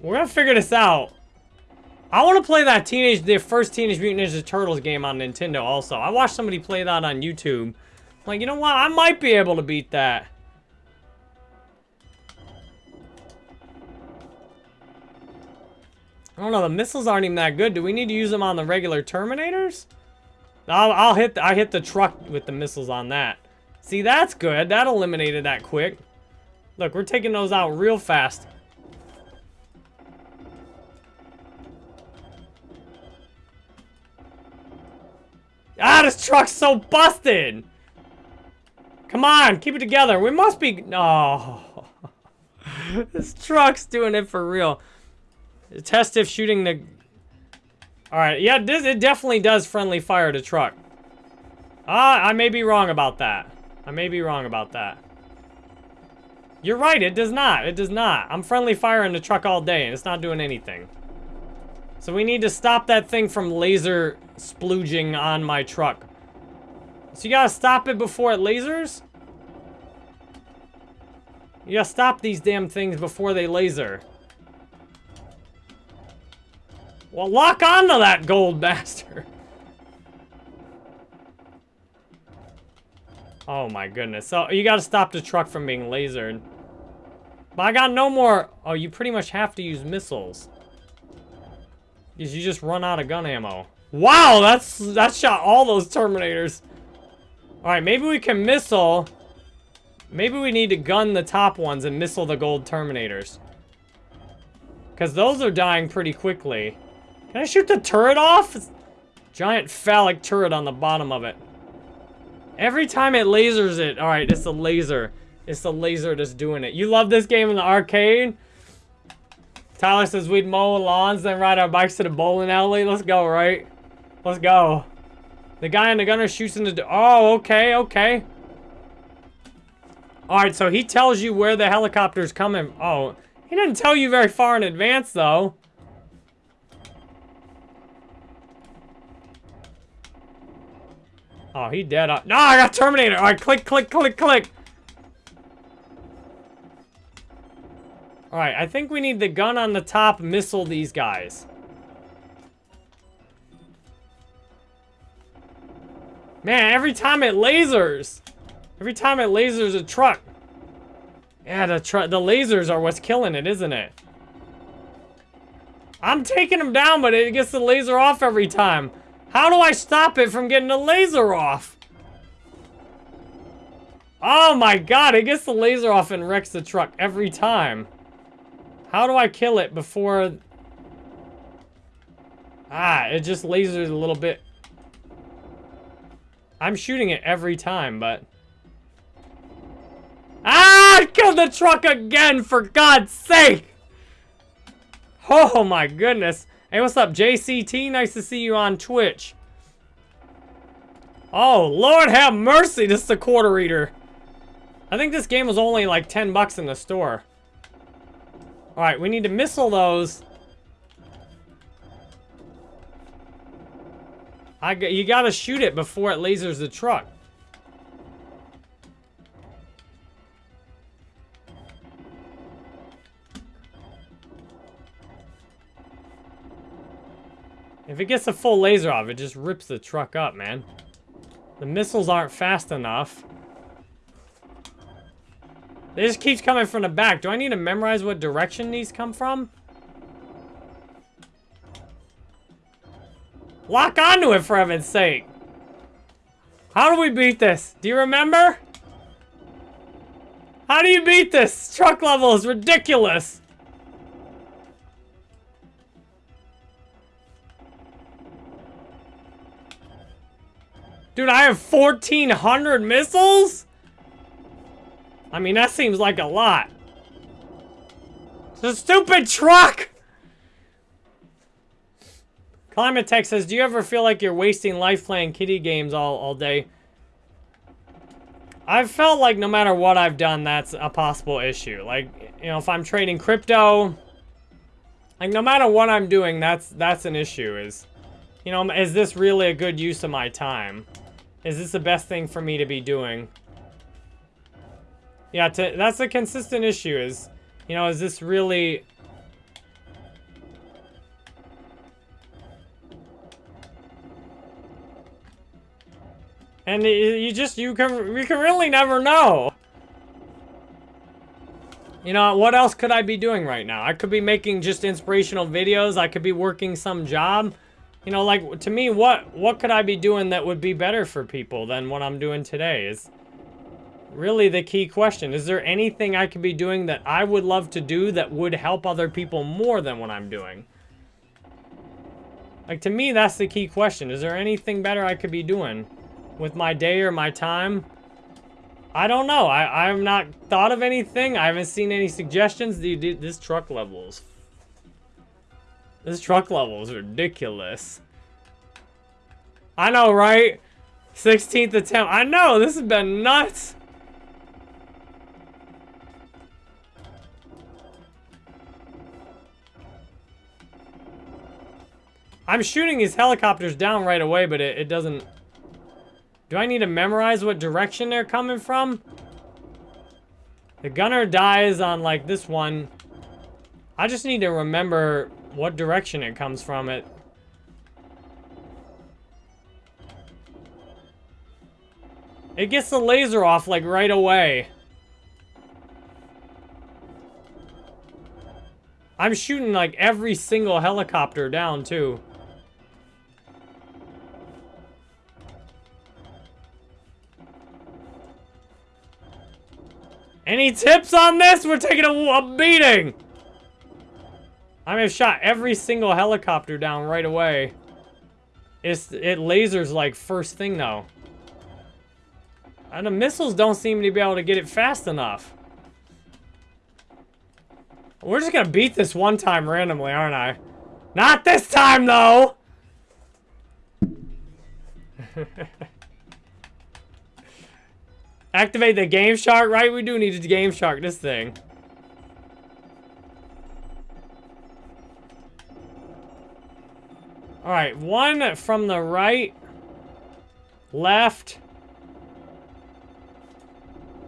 Speaker 1: We're gonna figure this out. I want to play that teenage, the first Teenage Mutant Ninja Turtles game on Nintendo also. I watched somebody play that on YouTube. like, you know what? I might be able to beat that. I don't know, the missiles aren't even that good. Do we need to use them on the regular Terminators? I'll, I'll hit, the, I hit the truck with the missiles on that. See, that's good. That eliminated that quick. Look, we're taking those out real fast. Ah, this truck's so busted! Come on, keep it together. We must be... No. Oh. (laughs) this truck's doing it for real. Test if shooting the... Alright, yeah, this, it definitely does friendly fire to truck. Ah, I may be wrong about that. I may be wrong about that. You're right, it does not. It does not. I'm friendly firing the truck all day, and it's not doing anything. So we need to stop that thing from laser splooging on my truck. So you gotta stop it before it lasers? You gotta stop these damn things before they laser. Well, lock onto that gold (laughs) bastard. Oh my goodness. So you gotta stop the truck from being lasered. But I got no more... Oh, you pretty much have to use missiles. Because you just run out of gun ammo. Wow, that's that shot all those Terminators. Alright, maybe we can missile. Maybe we need to gun the top ones and missile the gold Terminators. Because those are dying pretty quickly. Can I shoot the turret off? Giant phallic turret on the bottom of it. Every time it lasers it, alright, it's a laser. It's the laser that's doing it. You love this game in the arcade? Tyler says we'd mow lawns, then ride our bikes to the bowling alley. Let's go, right? Let's go. The guy in the gunner shoots in the... Oh, okay, okay. Alright, so he tells you where the helicopter's coming. Oh, he didn't tell you very far in advance, though. Oh, he dead. Up. No, I got Terminator. All right, click, click, click, click. All right, I think we need the gun on the top missile these guys. Man, every time it lasers. Every time it lasers a truck. Yeah, the tr the lasers are what's killing it, isn't it? I'm taking them down, but it gets the laser off every time. How do I stop it from getting the laser off? Oh my god, it gets the laser off and wrecks the truck every time. How do I kill it before... Ah, it just lasers a little bit. I'm shooting it every time, but... Ah! I killed the truck again, for God's sake! Oh my goodness. Hey, what's up, JCT? Nice to see you on Twitch. Oh, Lord have mercy, this is a quarter reader. I think this game was only like 10 bucks in the store. Alright, we need to missile those. I, you gotta shoot it before it lasers the truck. If it gets a full laser off, it just rips the truck up, man. The missiles aren't fast enough. It just keeps coming from the back. Do I need to memorize what direction these come from? Lock onto it, for heaven's sake. How do we beat this? Do you remember? How do you beat this? Truck level is ridiculous. Dude, I have 1,400 missiles? I mean, that seems like a lot. It's a stupid truck! Climate Tech says, do you ever feel like you're wasting life playing kitty games all, all day? I've felt like no matter what I've done, that's a possible issue. Like, you know, if I'm trading crypto, like no matter what I'm doing, that's that's an issue. Is, you know, is this really a good use of my time? Is this the best thing for me to be doing? Yeah, to, that's a consistent issue is, you know, is this really... And you just, you can, you can really never know. You know, what else could I be doing right now? I could be making just inspirational videos. I could be working some job. You know, like, to me, what, what could I be doing that would be better for people than what I'm doing today is really the key question. Is there anything I could be doing that I would love to do that would help other people more than what I'm doing? Like, to me, that's the key question. Is there anything better I could be doing with my day or my time? I don't know. I, I have not thought of anything. I haven't seen any suggestions. Dude, this truck level is this truck level is ridiculous. I know, right? 16th attempt. I know, this has been nuts. I'm shooting these helicopters down right away, but it, it doesn't... Do I need to memorize what direction they're coming from? The gunner dies on, like, this one. I just need to remember what direction it comes from. It. It gets the laser off, like, right away. I'm shooting, like, every single helicopter down, too. Any tips on this? We're taking a, a beating! I have shot every single helicopter down right away. It's, it lasers like first thing though. And the missiles don't seem to be able to get it fast enough. We're just gonna beat this one time randomly, aren't I? Not this time, though! (laughs) Activate the Game Shark, right? We do need to Game Shark this thing. Alright, one from the right. Left.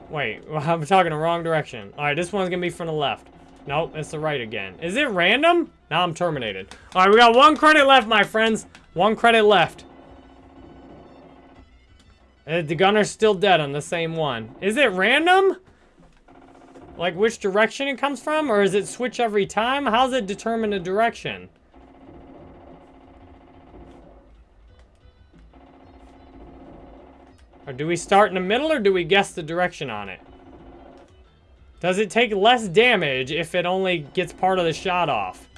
Speaker 1: Wait, (laughs) I'm talking the wrong direction. Alright, this one's gonna be from the left. Nope, it's the right again. Is it random? Now I'm terminated. Alright, we got one credit left, my friends. One credit left. Uh, the gunner's still dead on the same one. Is it random? Like which direction it comes from? Or is it switch every time? How's it determine the direction? Or do we start in the middle or do we guess the direction on it? Does it take less damage if it only gets part of the shot off?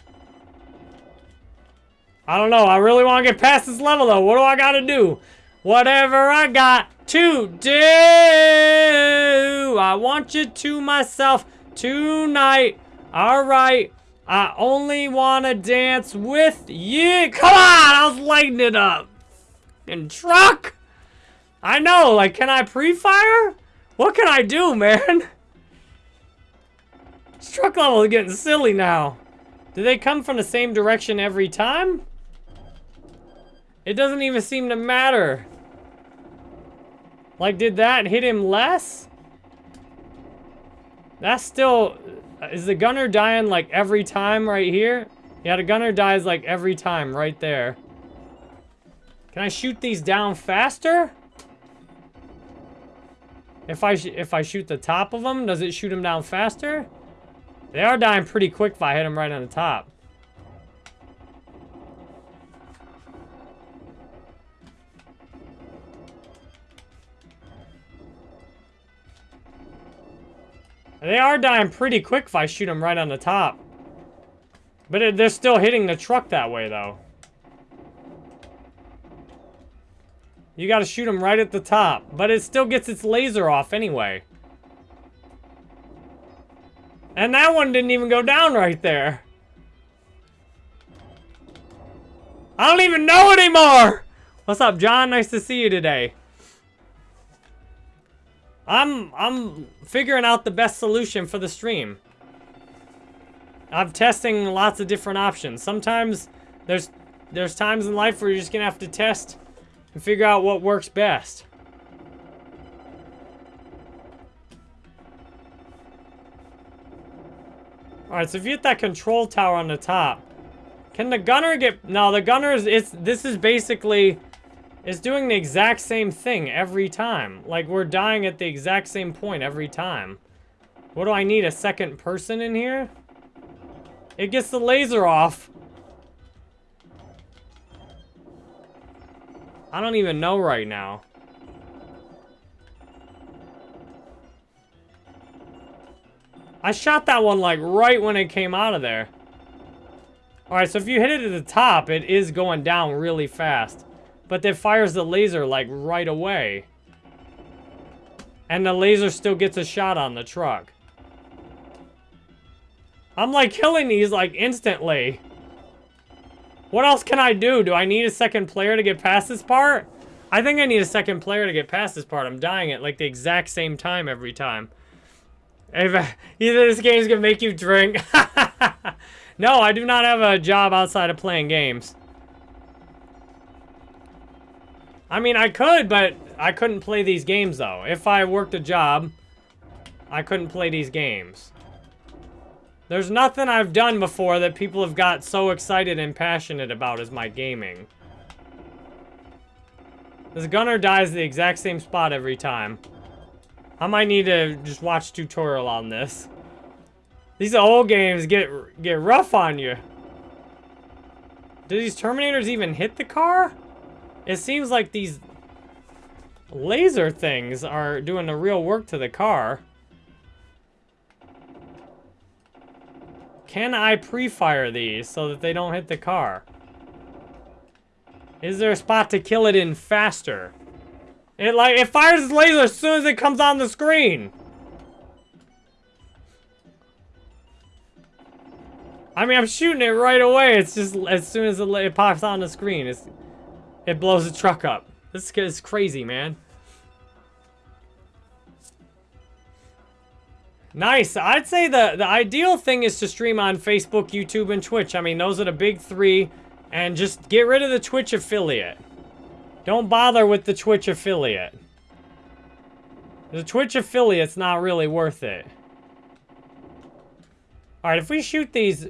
Speaker 1: I don't know. I really want to get past this level though. What do I got to do? Whatever I got to do, I want you to myself tonight. All right, I only want to dance with you. Come on, I was lighting it up. And truck. I know, like, can I pre-fire? What can I do, man? This truck level is getting silly now. Do they come from the same direction every time? It doesn't even seem to matter. Like, did that hit him less? That's still... Is the gunner dying, like, every time right here? Yeah, the gunner dies, like, every time right there. Can I shoot these down faster? If I if I shoot the top of them, does it shoot them down faster? They are dying pretty quick if I hit them right on the top. They are dying pretty quick if I shoot them right on the top. But it, they're still hitting the truck that way, though. You gotta shoot him right at the top. But it still gets its laser off anyway. And that one didn't even go down right there. I don't even know anymore! What's up, John? Nice to see you today. I'm I'm figuring out the best solution for the stream. I'm testing lots of different options. Sometimes there's there's times in life where you're just gonna have to test and figure out what works best. Alright, so if you hit that control tower on the top, can the gunner get... No, the gunner is... It's, this is basically is doing the exact same thing every time. Like, we're dying at the exact same point every time. What do I need, a second person in here? It gets the laser off. I don't even know right now. I shot that one, like, right when it came out of there. Alright, so if you hit it at the top, it is going down really fast. But it fires the laser, like, right away. And the laser still gets a shot on the truck. I'm, like, killing these, like, instantly. What else can I do? Do I need a second player to get past this part? I think I need a second player to get past this part. I'm dying at, like, the exact same time every time. (laughs) Either this game is going to make you drink. (laughs) no, I do not have a job outside of playing games. I mean, I could, but I couldn't play these games, though. If I worked a job, I couldn't play these games. There's nothing I've done before that people have got so excited and passionate about as my gaming. This gunner dies the exact same spot every time. I might need to just watch tutorial on this. These old games get get rough on you. Do these Terminators even hit the car? It seems like these laser things are doing the real work to the car. Can I pre-fire these so that they don't hit the car? Is there a spot to kill it in faster? It like it fires its laser as soon as it comes on the screen. I mean, I'm shooting it right away. It's just as soon as it, it pops on the screen, it blows the truck up. This is crazy, man. Nice. I'd say the, the ideal thing is to stream on Facebook, YouTube, and Twitch. I mean, those are the big three. And just get rid of the Twitch affiliate. Don't bother with the Twitch affiliate. The Twitch affiliate's not really worth it. Alright, if we shoot these...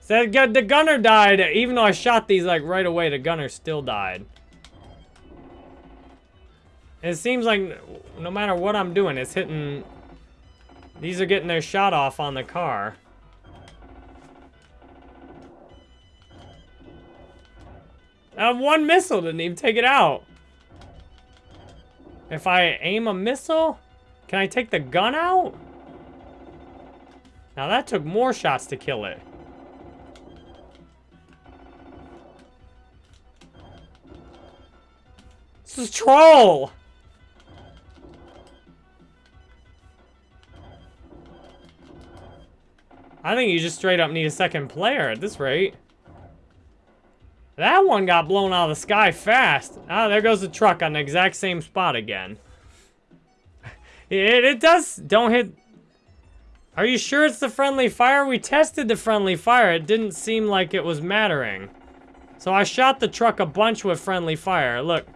Speaker 1: So the gunner died, even though I shot these like right away, the gunner still died. It seems like no matter what I'm doing, it's hitting... These are getting their shot off on the car. Uh, one missile didn't even take it out. If I aim a missile, can I take the gun out? Now that took more shots to kill it. This is troll! I think you just straight up need a second player at this rate. That one got blown out of the sky fast. Ah, there goes the truck on the exact same spot again. (laughs) It, it does, don't hit... Are you sure it's the friendly fire? We tested the friendly fire. It didn't seem like it was mattering. So I shot the truck a bunch with friendly fire. Look.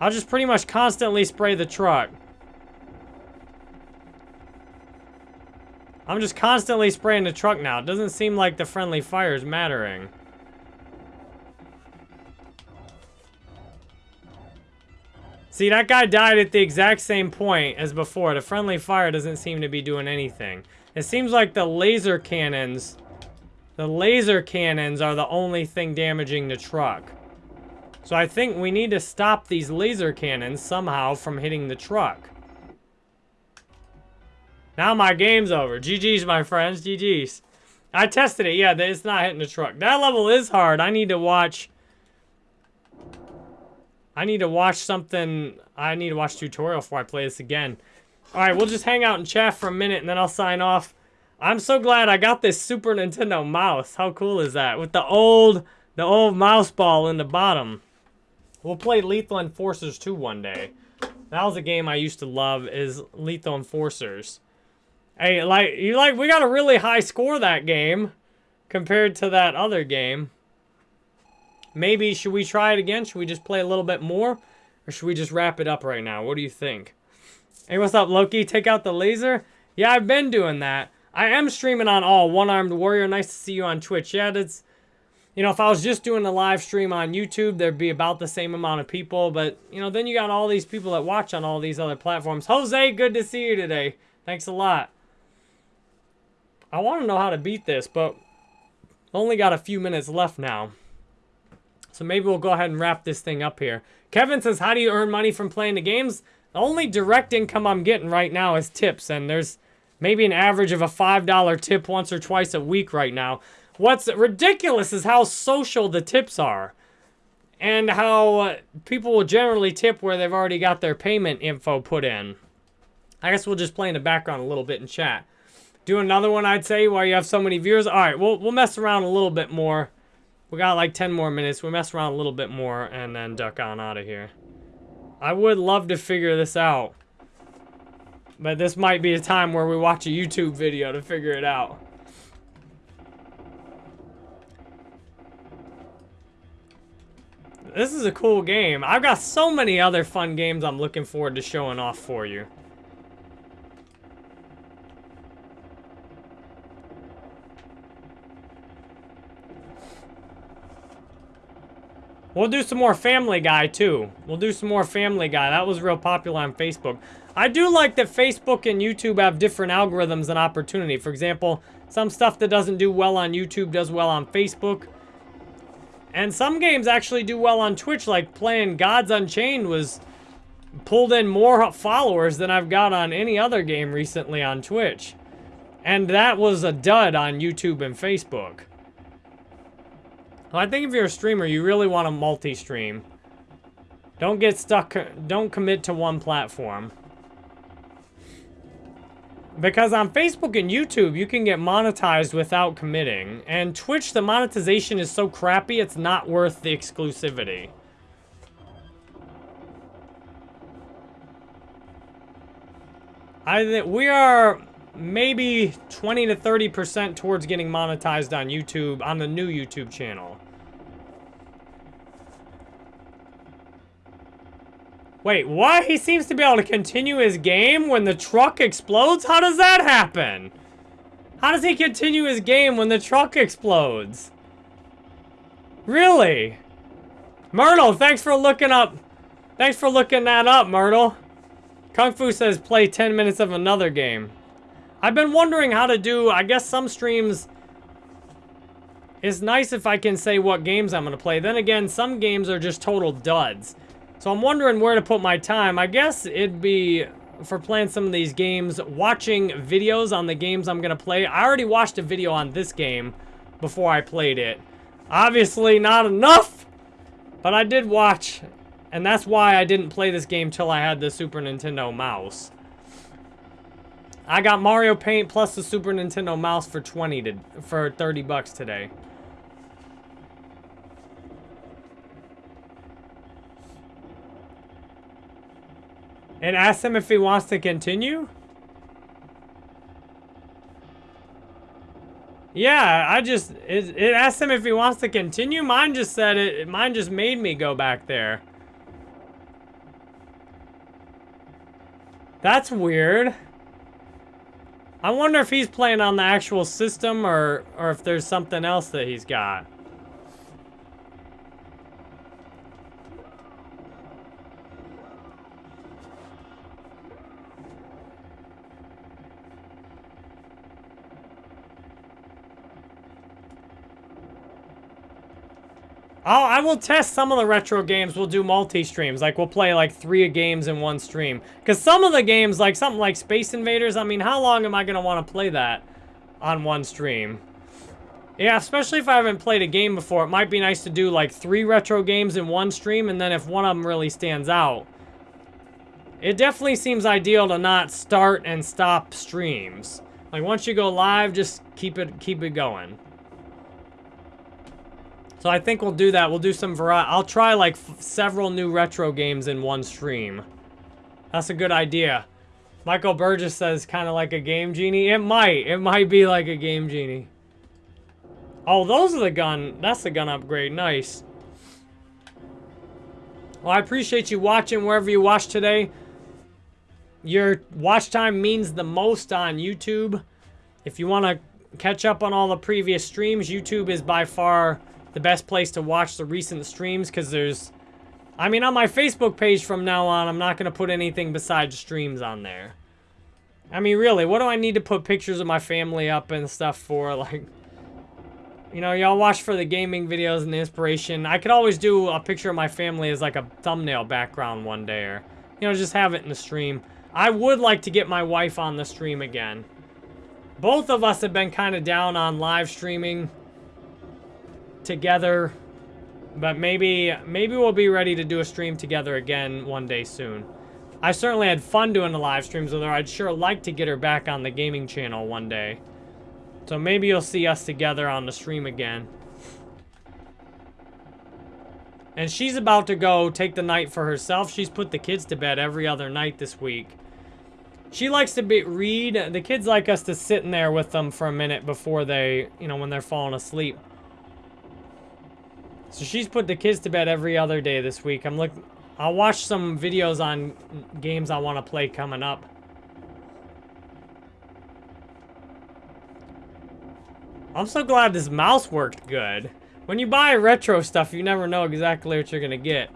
Speaker 1: I'll just pretty much constantly spray the truck. I'm just constantly spraying the truck now. It doesn't seem like the friendly fire is mattering. See, that guy died at the exact same point as before. The friendly fire doesn't seem to be doing anything. It seems like the laser cannons... The laser cannons are the only thing damaging the truck. So I think we need to stop these laser cannons somehow from hitting the truck. Now my game's over. GG's, my friends. GG's. I tested it. Yeah, it's not hitting the truck. That level is hard. I need to watch... I need to watch something... I need to watch tutorial before I play this again. Alright, we'll just hang out and chat for a minute, and then I'll sign off. I'm so glad I got this Super Nintendo mouse. How cool is that? With the old... The old mouse ball in the bottom. We'll play Lethal Enforcers 2 one day. That was a game I used to love, is Lethal Enforcers. Hey, like, you like, we got a really high score that game compared to that other game. Maybe, should we try it again? Should we just play a little bit more? Or should we just wrap it up right now? What do you think? Hey, what's up, Loki? Take out the laser? Yeah, I've been doing that. I am streaming on all. One-Armed Warrior, nice to see you on Twitch. Yeah, that's... You know, if I was just doing a live stream on YouTube, there'd be about the same amount of people. But, you know, then you got all these people that watch on all these other platforms. Jose, good to see you today. Thanks a lot. I want to know how to beat this, but only got a few minutes left now. So maybe we'll go ahead and wrap this thing up here. Kevin says, how do you earn money from playing the games? The only direct income I'm getting right now is tips, and there's maybe an average of a $5 tip once or twice a week right now. What's ridiculous is how social the tips are. And how uh, people will generally tip where they've already got their payment info put in. I guess we'll just play in the background a little bit and chat. Do another one, I'd say, while you have so many viewers. All right, we'll, we'll mess around a little bit more. We got like 10 more minutes. We'll mess around a little bit more and then duck on out of here. I would love to figure this out. But this might be a time where we watch a YouTube video to figure it out. This is a cool game. I've got so many other fun games I'm looking forward to showing off for you. We'll do some more Family Guy, too. We'll do some more Family Guy. That was real popular on Facebook. I do like that Facebook and YouTube have different algorithms and opportunity. For example, some stuff that doesn't do well on YouTube does well on Facebook. And some games actually do well on Twitch, like playing Gods Unchained was pulled in more followers than I've got on any other game recently on Twitch. And that was a dud on YouTube and Facebook. I think if you're a streamer, you really want to multi-stream. Don't get stuck, don't commit to one platform. Because on Facebook and YouTube, you can get monetized without committing. And Twitch, the monetization is so crappy, it's not worth the exclusivity. I we are maybe 20 to 30% towards getting monetized on YouTube, on the new YouTube channel. Wait, what? He seems to be able to continue his game when the truck explodes? How does that happen? How does he continue his game when the truck explodes? Really? Myrtle, thanks for looking up. Thanks for looking that up, Myrtle. Kung Fu says play 10 minutes of another game. I've been wondering how to do, I guess some streams... It's nice if I can say what games I'm going to play. Then again, some games are just total duds. So I'm wondering where to put my time. I guess it'd be for playing some of these games, watching videos on the games I'm going to play. I already watched a video on this game before I played it. Obviously not enough, but I did watch, and that's why I didn't play this game till I had the Super Nintendo mouse. I got Mario Paint plus the Super Nintendo mouse for 20 to, for 30 bucks today. And ask him if he wants to continue? Yeah, I just, it, it asked him if he wants to continue. Mine just said it, mine just made me go back there. That's weird. I wonder if he's playing on the actual system or, or if there's something else that he's got. I'll, I will test some of the retro games. We'll do multi-streams. Like, we'll play, like, three games in one stream. Because some of the games, like, something like Space Invaders, I mean, how long am I going to want to play that on one stream? Yeah, especially if I haven't played a game before. It might be nice to do, like, three retro games in one stream, and then if one of them really stands out. It definitely seems ideal to not start and stop streams. Like, once you go live, just keep it, keep it going. So I think we'll do that. We'll do some variety. I'll try like several new retro games in one stream. That's a good idea. Michael Burgess says kind of like a game genie. It might. It might be like a game genie. Oh, those are the gun. That's the gun upgrade. Nice. Well, I appreciate you watching wherever you watch today. Your watch time means the most on YouTube. If you want to catch up on all the previous streams, YouTube is by far the best place to watch the recent streams because there's... I mean, on my Facebook page from now on, I'm not going to put anything besides streams on there. I mean, really, what do I need to put pictures of my family up and stuff for? (laughs) Like, you know, y'all watch for the gaming videos and the inspiration. I could always do a picture of my family as like a thumbnail background one day or, you know, just have it in the stream. I would like to get my wife on the stream again. Both of us have been kind of down on live streaming together. But maybe, maybe we'll be ready to do a stream together again one day soon. I certainly had fun doing the live streams with her. I'd sure like to get her back on the gaming channel one day. So maybe you'll see us together on the stream again. And she's about to go take the night for herself. She's put the kids to bed every other night this week. She likes to be, read. The kids like us to sit in there with them for a minute before they, you know, when they're falling asleep. So she's put the kids to bed every other day this week. I'm look. I'll watch some videos on games I want to play coming up. I'm so glad this mouse worked good. When you buy retro stuff, you never know exactly what you're going to get.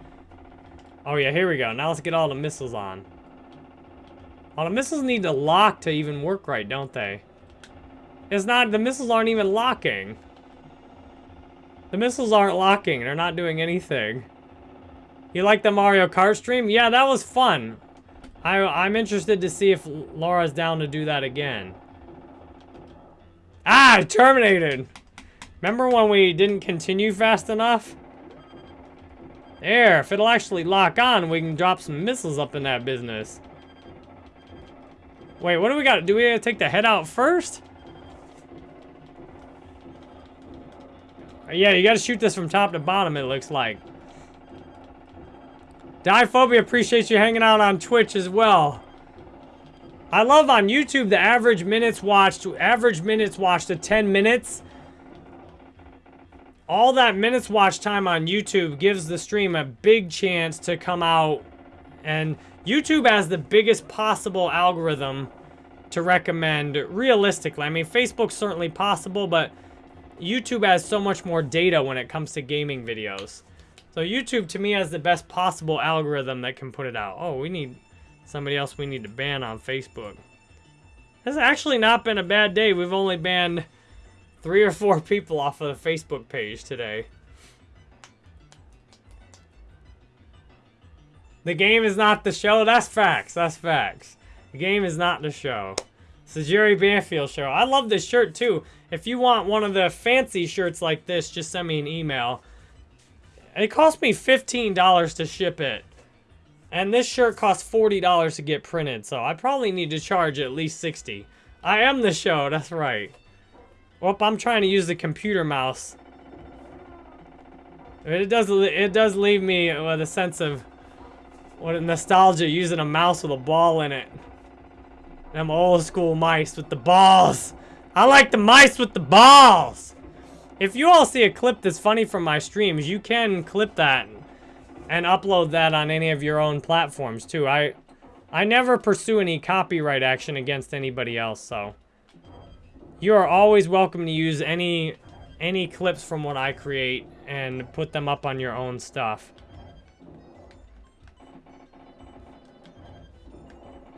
Speaker 1: Oh yeah, here we go. Now let's get all the missiles on. All the missiles need to lock to even work right, don't they? It's not, the missiles aren't even locking. The missiles aren't locking. They're not doing anything. You like the Mario Kart stream? Yeah, that was fun. I, I'm interested to see if Laura's down to do that again. Ah, terminated. Remember when we didn't continue fast enough? There, if it'll actually lock on, we can drop some missiles up in that business. Wait, what do we got? Do we take the head out first? Uh, yeah, you gotta shoot this from top to bottom, it looks like. Diphobia appreciates you hanging out on Twitch as well. I love on YouTube the average minutes watched, average minutes watched to 10 minutes. All that minutes watch time on YouTube gives the stream a big chance to come out. And YouTube has the biggest possible algorithm to recommend realistically. I mean, Facebook's certainly possible, but YouTube has so much more data when it comes to gaming videos. So YouTube, to me, has the best possible algorithm that can put it out. Oh, we need somebody else we need to ban on Facebook. This has actually not been a bad day. We've only banned three or four (laughs) people off of the Facebook page today. The game is not the show. That's facts. That's facts. The game is not the show. It's the Jerry Banfield show. I love this shirt too. If you want one of the fancy shirts like this, just send me an email. It cost me $15 to ship it. And this shirt costs $40 to get printed, so I probably need to charge at least 60 I am the show, (laughs) that's right. Well, I'm trying to use the computer mouse. It does, it does leave me with a sense of what a nostalgia using a mouse with a ball in it. Them old school mice with the balls. I like the mice with the balls. If you all see a clip that's funny from my streams, you can clip that and upload that on any of your own platforms too. I I never pursue any copyright action against anybody else, so you are always welcome to use any any clips from what I create and put them up on your own stuff.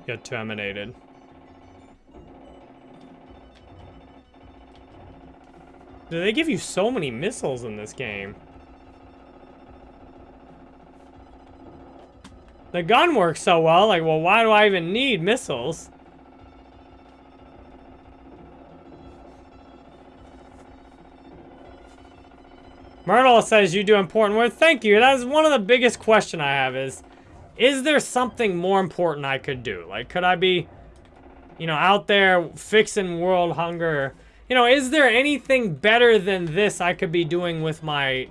Speaker 1: Get terminated. Do they give you so many missiles in this game? The gun works so well, like, well, why do I even need missiles? Myrtle says you do important work. Thank you. That is one of the biggest question I have is, is there something more important I could do? Like, could I be, you know, out there fixing world hunger you know, is there anything better than this I could be doing with my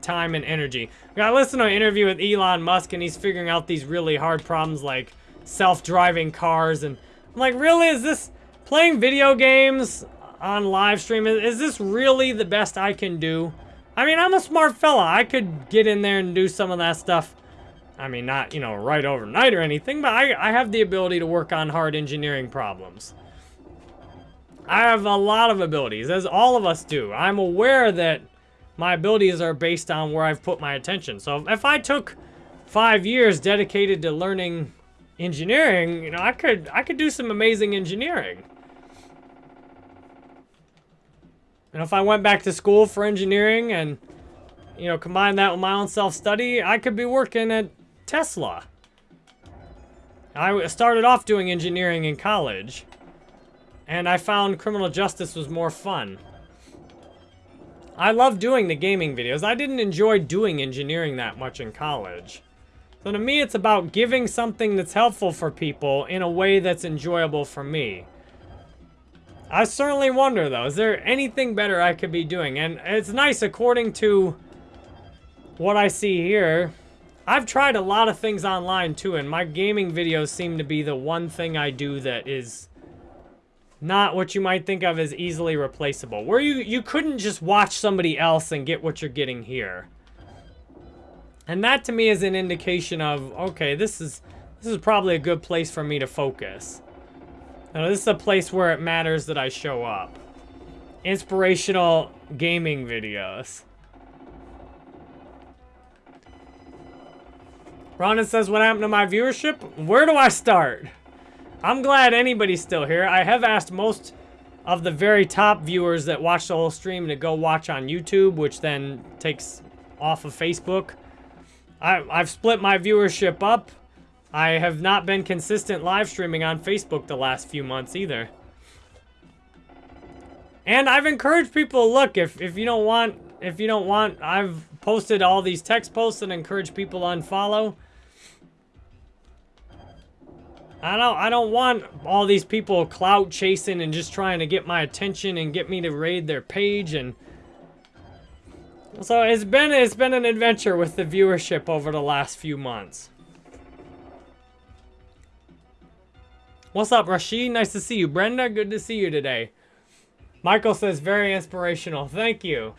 Speaker 1: time and energy? I listened to an interview with Elon Musk and he's figuring out these really hard problems like self-driving cars and I'm like, really? Is this playing video games on live stream? Is this really the best I can do? I mean, I'm a smart fella. I could get in there and do some of that stuff. I mean, not, you know, right overnight or anything, but I, I have the ability to work on hard engineering problems. I have a lot of abilities, as all of us do. I'm aware that my abilities are based on where I've put my attention. So if I took five years dedicated to learning engineering, you know, I could I could do some amazing engineering. And if I went back to school for engineering and, you know, combine that with my own self-study, I could be working at Tesla. I started off doing engineering in college. And I found criminal justice was more fun. I love doing the gaming videos. I didn't enjoy doing engineering that much in college. So to me, it's about giving something that's helpful for people in a way that's enjoyable for me. I certainly wonder, though, is there anything better I could be doing? And it's nice, according to what I see here, I've tried a lot of things online, too, and my gaming videos seem to be the one thing I do that is not what you might think of as easily replaceable. Where you, you couldn't just watch somebody else and get what you're getting here. And that to me is an indication of, okay, this is this is probably a good place for me to focus. Now, this is a place where it matters that I show up. Inspirational gaming videos. Ronan says, what happened to my viewership? Where do I start? I'm glad anybody's still here. I have asked most of the very top viewers that watch the whole stream to go watch on YouTube, which then takes off of Facebook. I, I've split my viewership up. I have not been consistent live streaming on Facebook the last few months either. And I've encouraged people look if if you don't want if you don't want I've posted all these text posts and encouraged people to unfollow. I don't I don't want all these people clout chasing and just trying to get my attention and get me to raid their page and so it's been it's been an adventure with the viewership over the last few months. What's up, Rashid? Nice to see you. Brenda, good to see you today. Michael says, very inspirational. Thank you.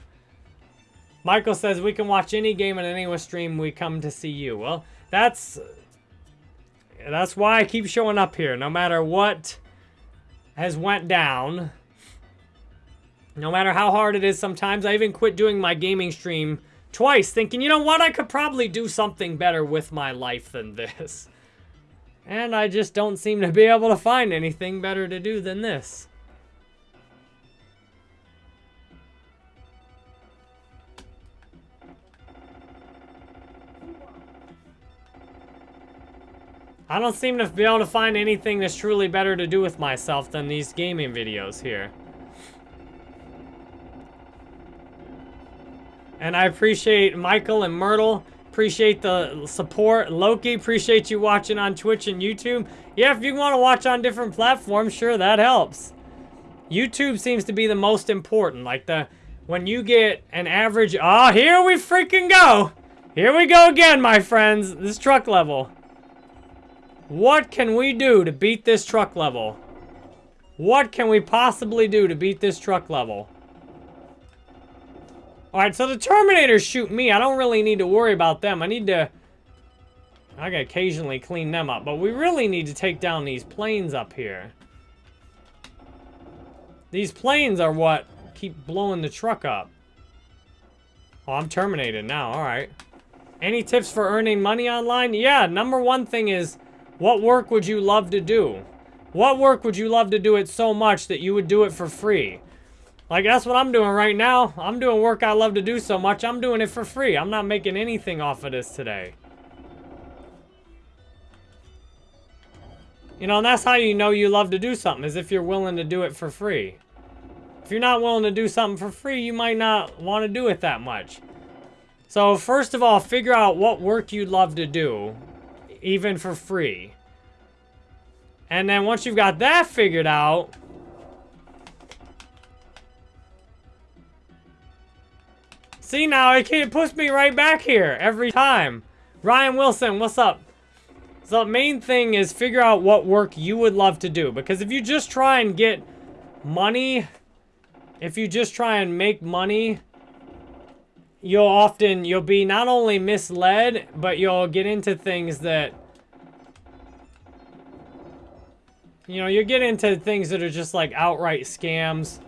Speaker 1: Michael says, we can watch any game on any stream. We come to see you. Well, that's... That's why I keep showing up here. No matter what has went down. No matter how hard it is sometimes. I even quit doing my gaming stream twice. Thinking, you know what? I could probably do something better with my life than this. And I just don't seem to be able to find anything better to do than this. I don't seem to be able to find anything that's truly better to do with myself than these gaming videos here. And I appreciate Michael and Myrtle. Appreciate the support. Loki, appreciate you watching on Twitch and YouTube. Yeah, if you want to watch on different platforms, sure, that helps. YouTube seems to be the most important. Like the, when you get an average, oh, here we freaking go. Here we go again, my friends. This truck level. What can we do to beat this truck level? What can we possibly do to beat this truck level? Alright, so the Terminators shoot me. I don't really need to worry about them. I need to... I can occasionally clean them up. But we really need to take down these planes up here. These planes are what keep blowing the truck up. Oh, I'm terminated now. Alright. Any tips for earning money online? Yeah, number one thing is what work would you love to do? What work would you love to do it so much that you would do it for free? Like, that's what I'm doing right now. I'm doing work I love to do so much, I'm doing it for free. I'm not making anything off of this today. You know, and that's how you know you love to do something, is if you're willing to do it for free. If you're not willing to do something for free, you might not want to do it that much. So, first of all, figure out what work you'd love to do even for free. And then once you've got that figured out, See now, it, it push me right back here every time. Ryan Wilson, what's up? So the main thing is figure out what work you would love to do. Because if you just try and get money, if you just try and make money you'll often, you'll be not only misled, but you'll get into things that, you know, you get into things that are just like outright scams.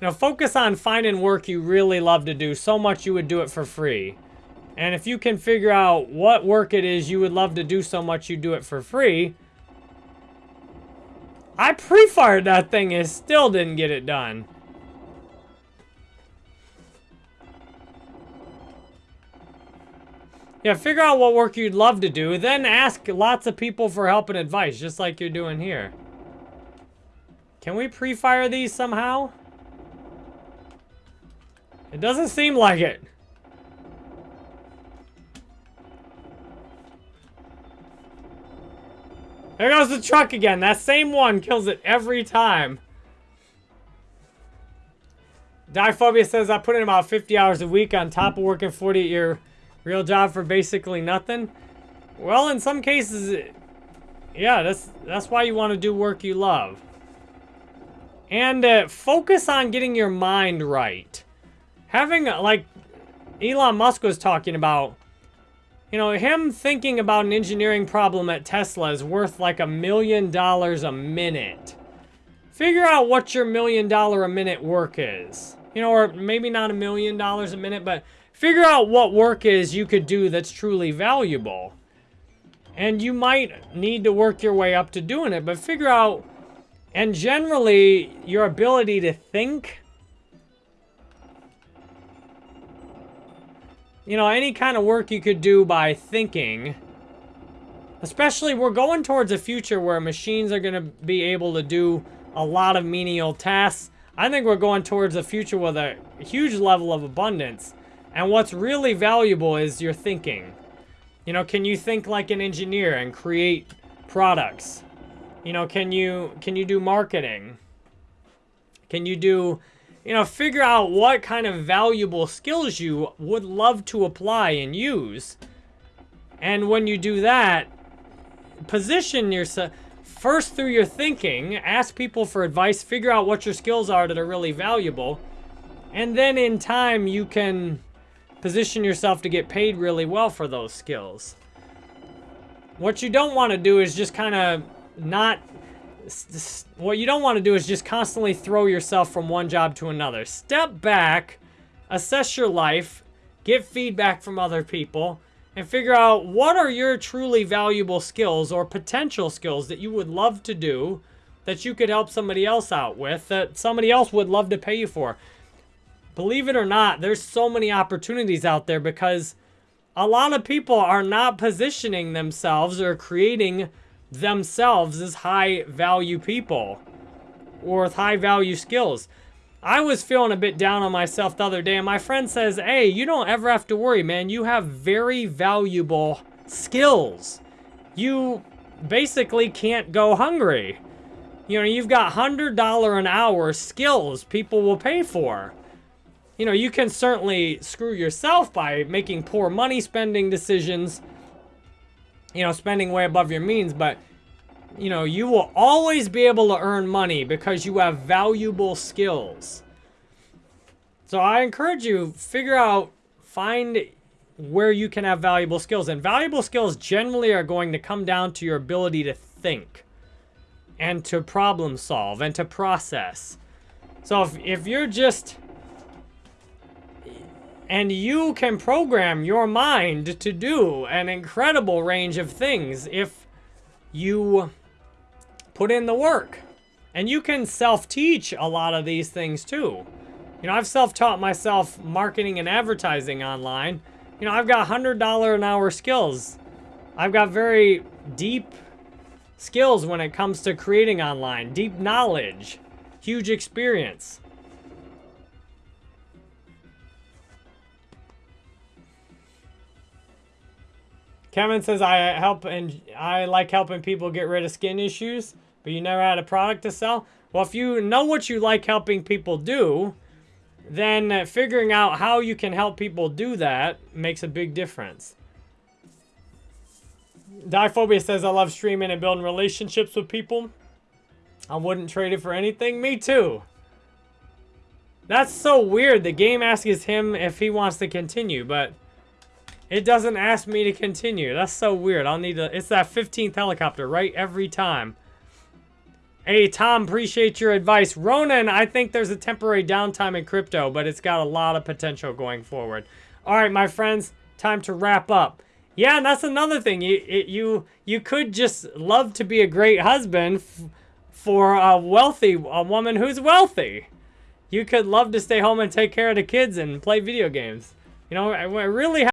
Speaker 1: Now focus on finding work you really love to do so much you would do it for free. And if you can figure out what work it is you would love to do so much you do it for free, I pre-fired that thing and still didn't get it done. Yeah, figure out what work you'd love to do, then ask lots of people for help and advice, just like you're doing here. Can we pre-fire these somehow? It doesn't seem like it. There goes the truck again. That same one kills it every time. Diphobia says, I put in about 50 hours a week on top of working 48-year real job for basically nothing. Well, in some cases, yeah, that's, that's why you want to do work you love. And uh, focus on getting your mind right. Having, like, Elon Musk was talking about, you know, him thinking about an engineering problem at Tesla is worth like a million dollars a minute. Figure out what your million dollar a minute work is. You know, or maybe not a million dollars a minute, but figure out what work is you could do that's truly valuable. And you might need to work your way up to doing it, but figure out, and generally, your ability to think you know, any kind of work you could do by thinking Especially, we're going towards a future where machines are going to be able to do a lot of menial tasks. I think we're going towards a future with a huge level of abundance. And what's really valuable is your thinking. You know, can you think like an engineer and create products? You know, can you can you do marketing? Can you do, you know, figure out what kind of valuable skills you would love to apply and use. And when you do that, position yourself first through your thinking, ask people for advice, figure out what your skills are that are really valuable, and then in time you can position yourself to get paid really well for those skills. What you don't want to do is just kind of not what you don't want to do is just constantly throw yourself from one job to another. Step back, assess your life, get feedback from other people, and figure out what are your truly valuable skills or potential skills that you would love to do that you could help somebody else out with that somebody else would love to pay you for. Believe it or not, there's so many opportunities out there because a lot of people are not positioning themselves or creating themselves as high value people or with high value skills. I was feeling a bit down on myself the other day, and my friend says, hey, you don't ever have to worry, man. You have very valuable skills. You basically can't go hungry. You know, you've got $100 an hour skills people will pay for. You know, you can certainly screw yourself by making poor money spending decisions, you know, spending way above your means, but you know, you will always be able to earn money because you have valuable skills. So I encourage you, figure out, find where you can have valuable skills. And valuable skills generally are going to come down to your ability to think and to problem solve and to process. So if, if you're just, and you can program your mind to do an incredible range of things if you put in the work. And you can self-teach a lot of these things too. You know, I've self-taught myself marketing and advertising online. You know, I've got $100 an hour skills. I've got very deep skills when it comes to creating online, deep knowledge, huge experience. Kevin says I help and I like helping people get rid of skin issues but you never had a product to sell? Well, if you know what you like helping people do, then uh, figuring out how you can help people do that makes a big difference. Diphobia says, I love streaming and building relationships with people. I wouldn't trade it for anything. Me too. That's so weird. The game asks him if he wants to continue, but it doesn't ask me to continue. That's so weird. I'll need to... It's that 15th helicopter, right? Every time. Hey, Tom, appreciate your advice. Ronan, I think there's a temporary downtime in crypto, but it's got a lot of potential going forward. All right, my friends, time to wrap up. Yeah, and that's another thing. You it, you you could just love to be a great husband for a wealthy a woman who's wealthy. You could love to stay home and take care of the kids and play video games. You know, I really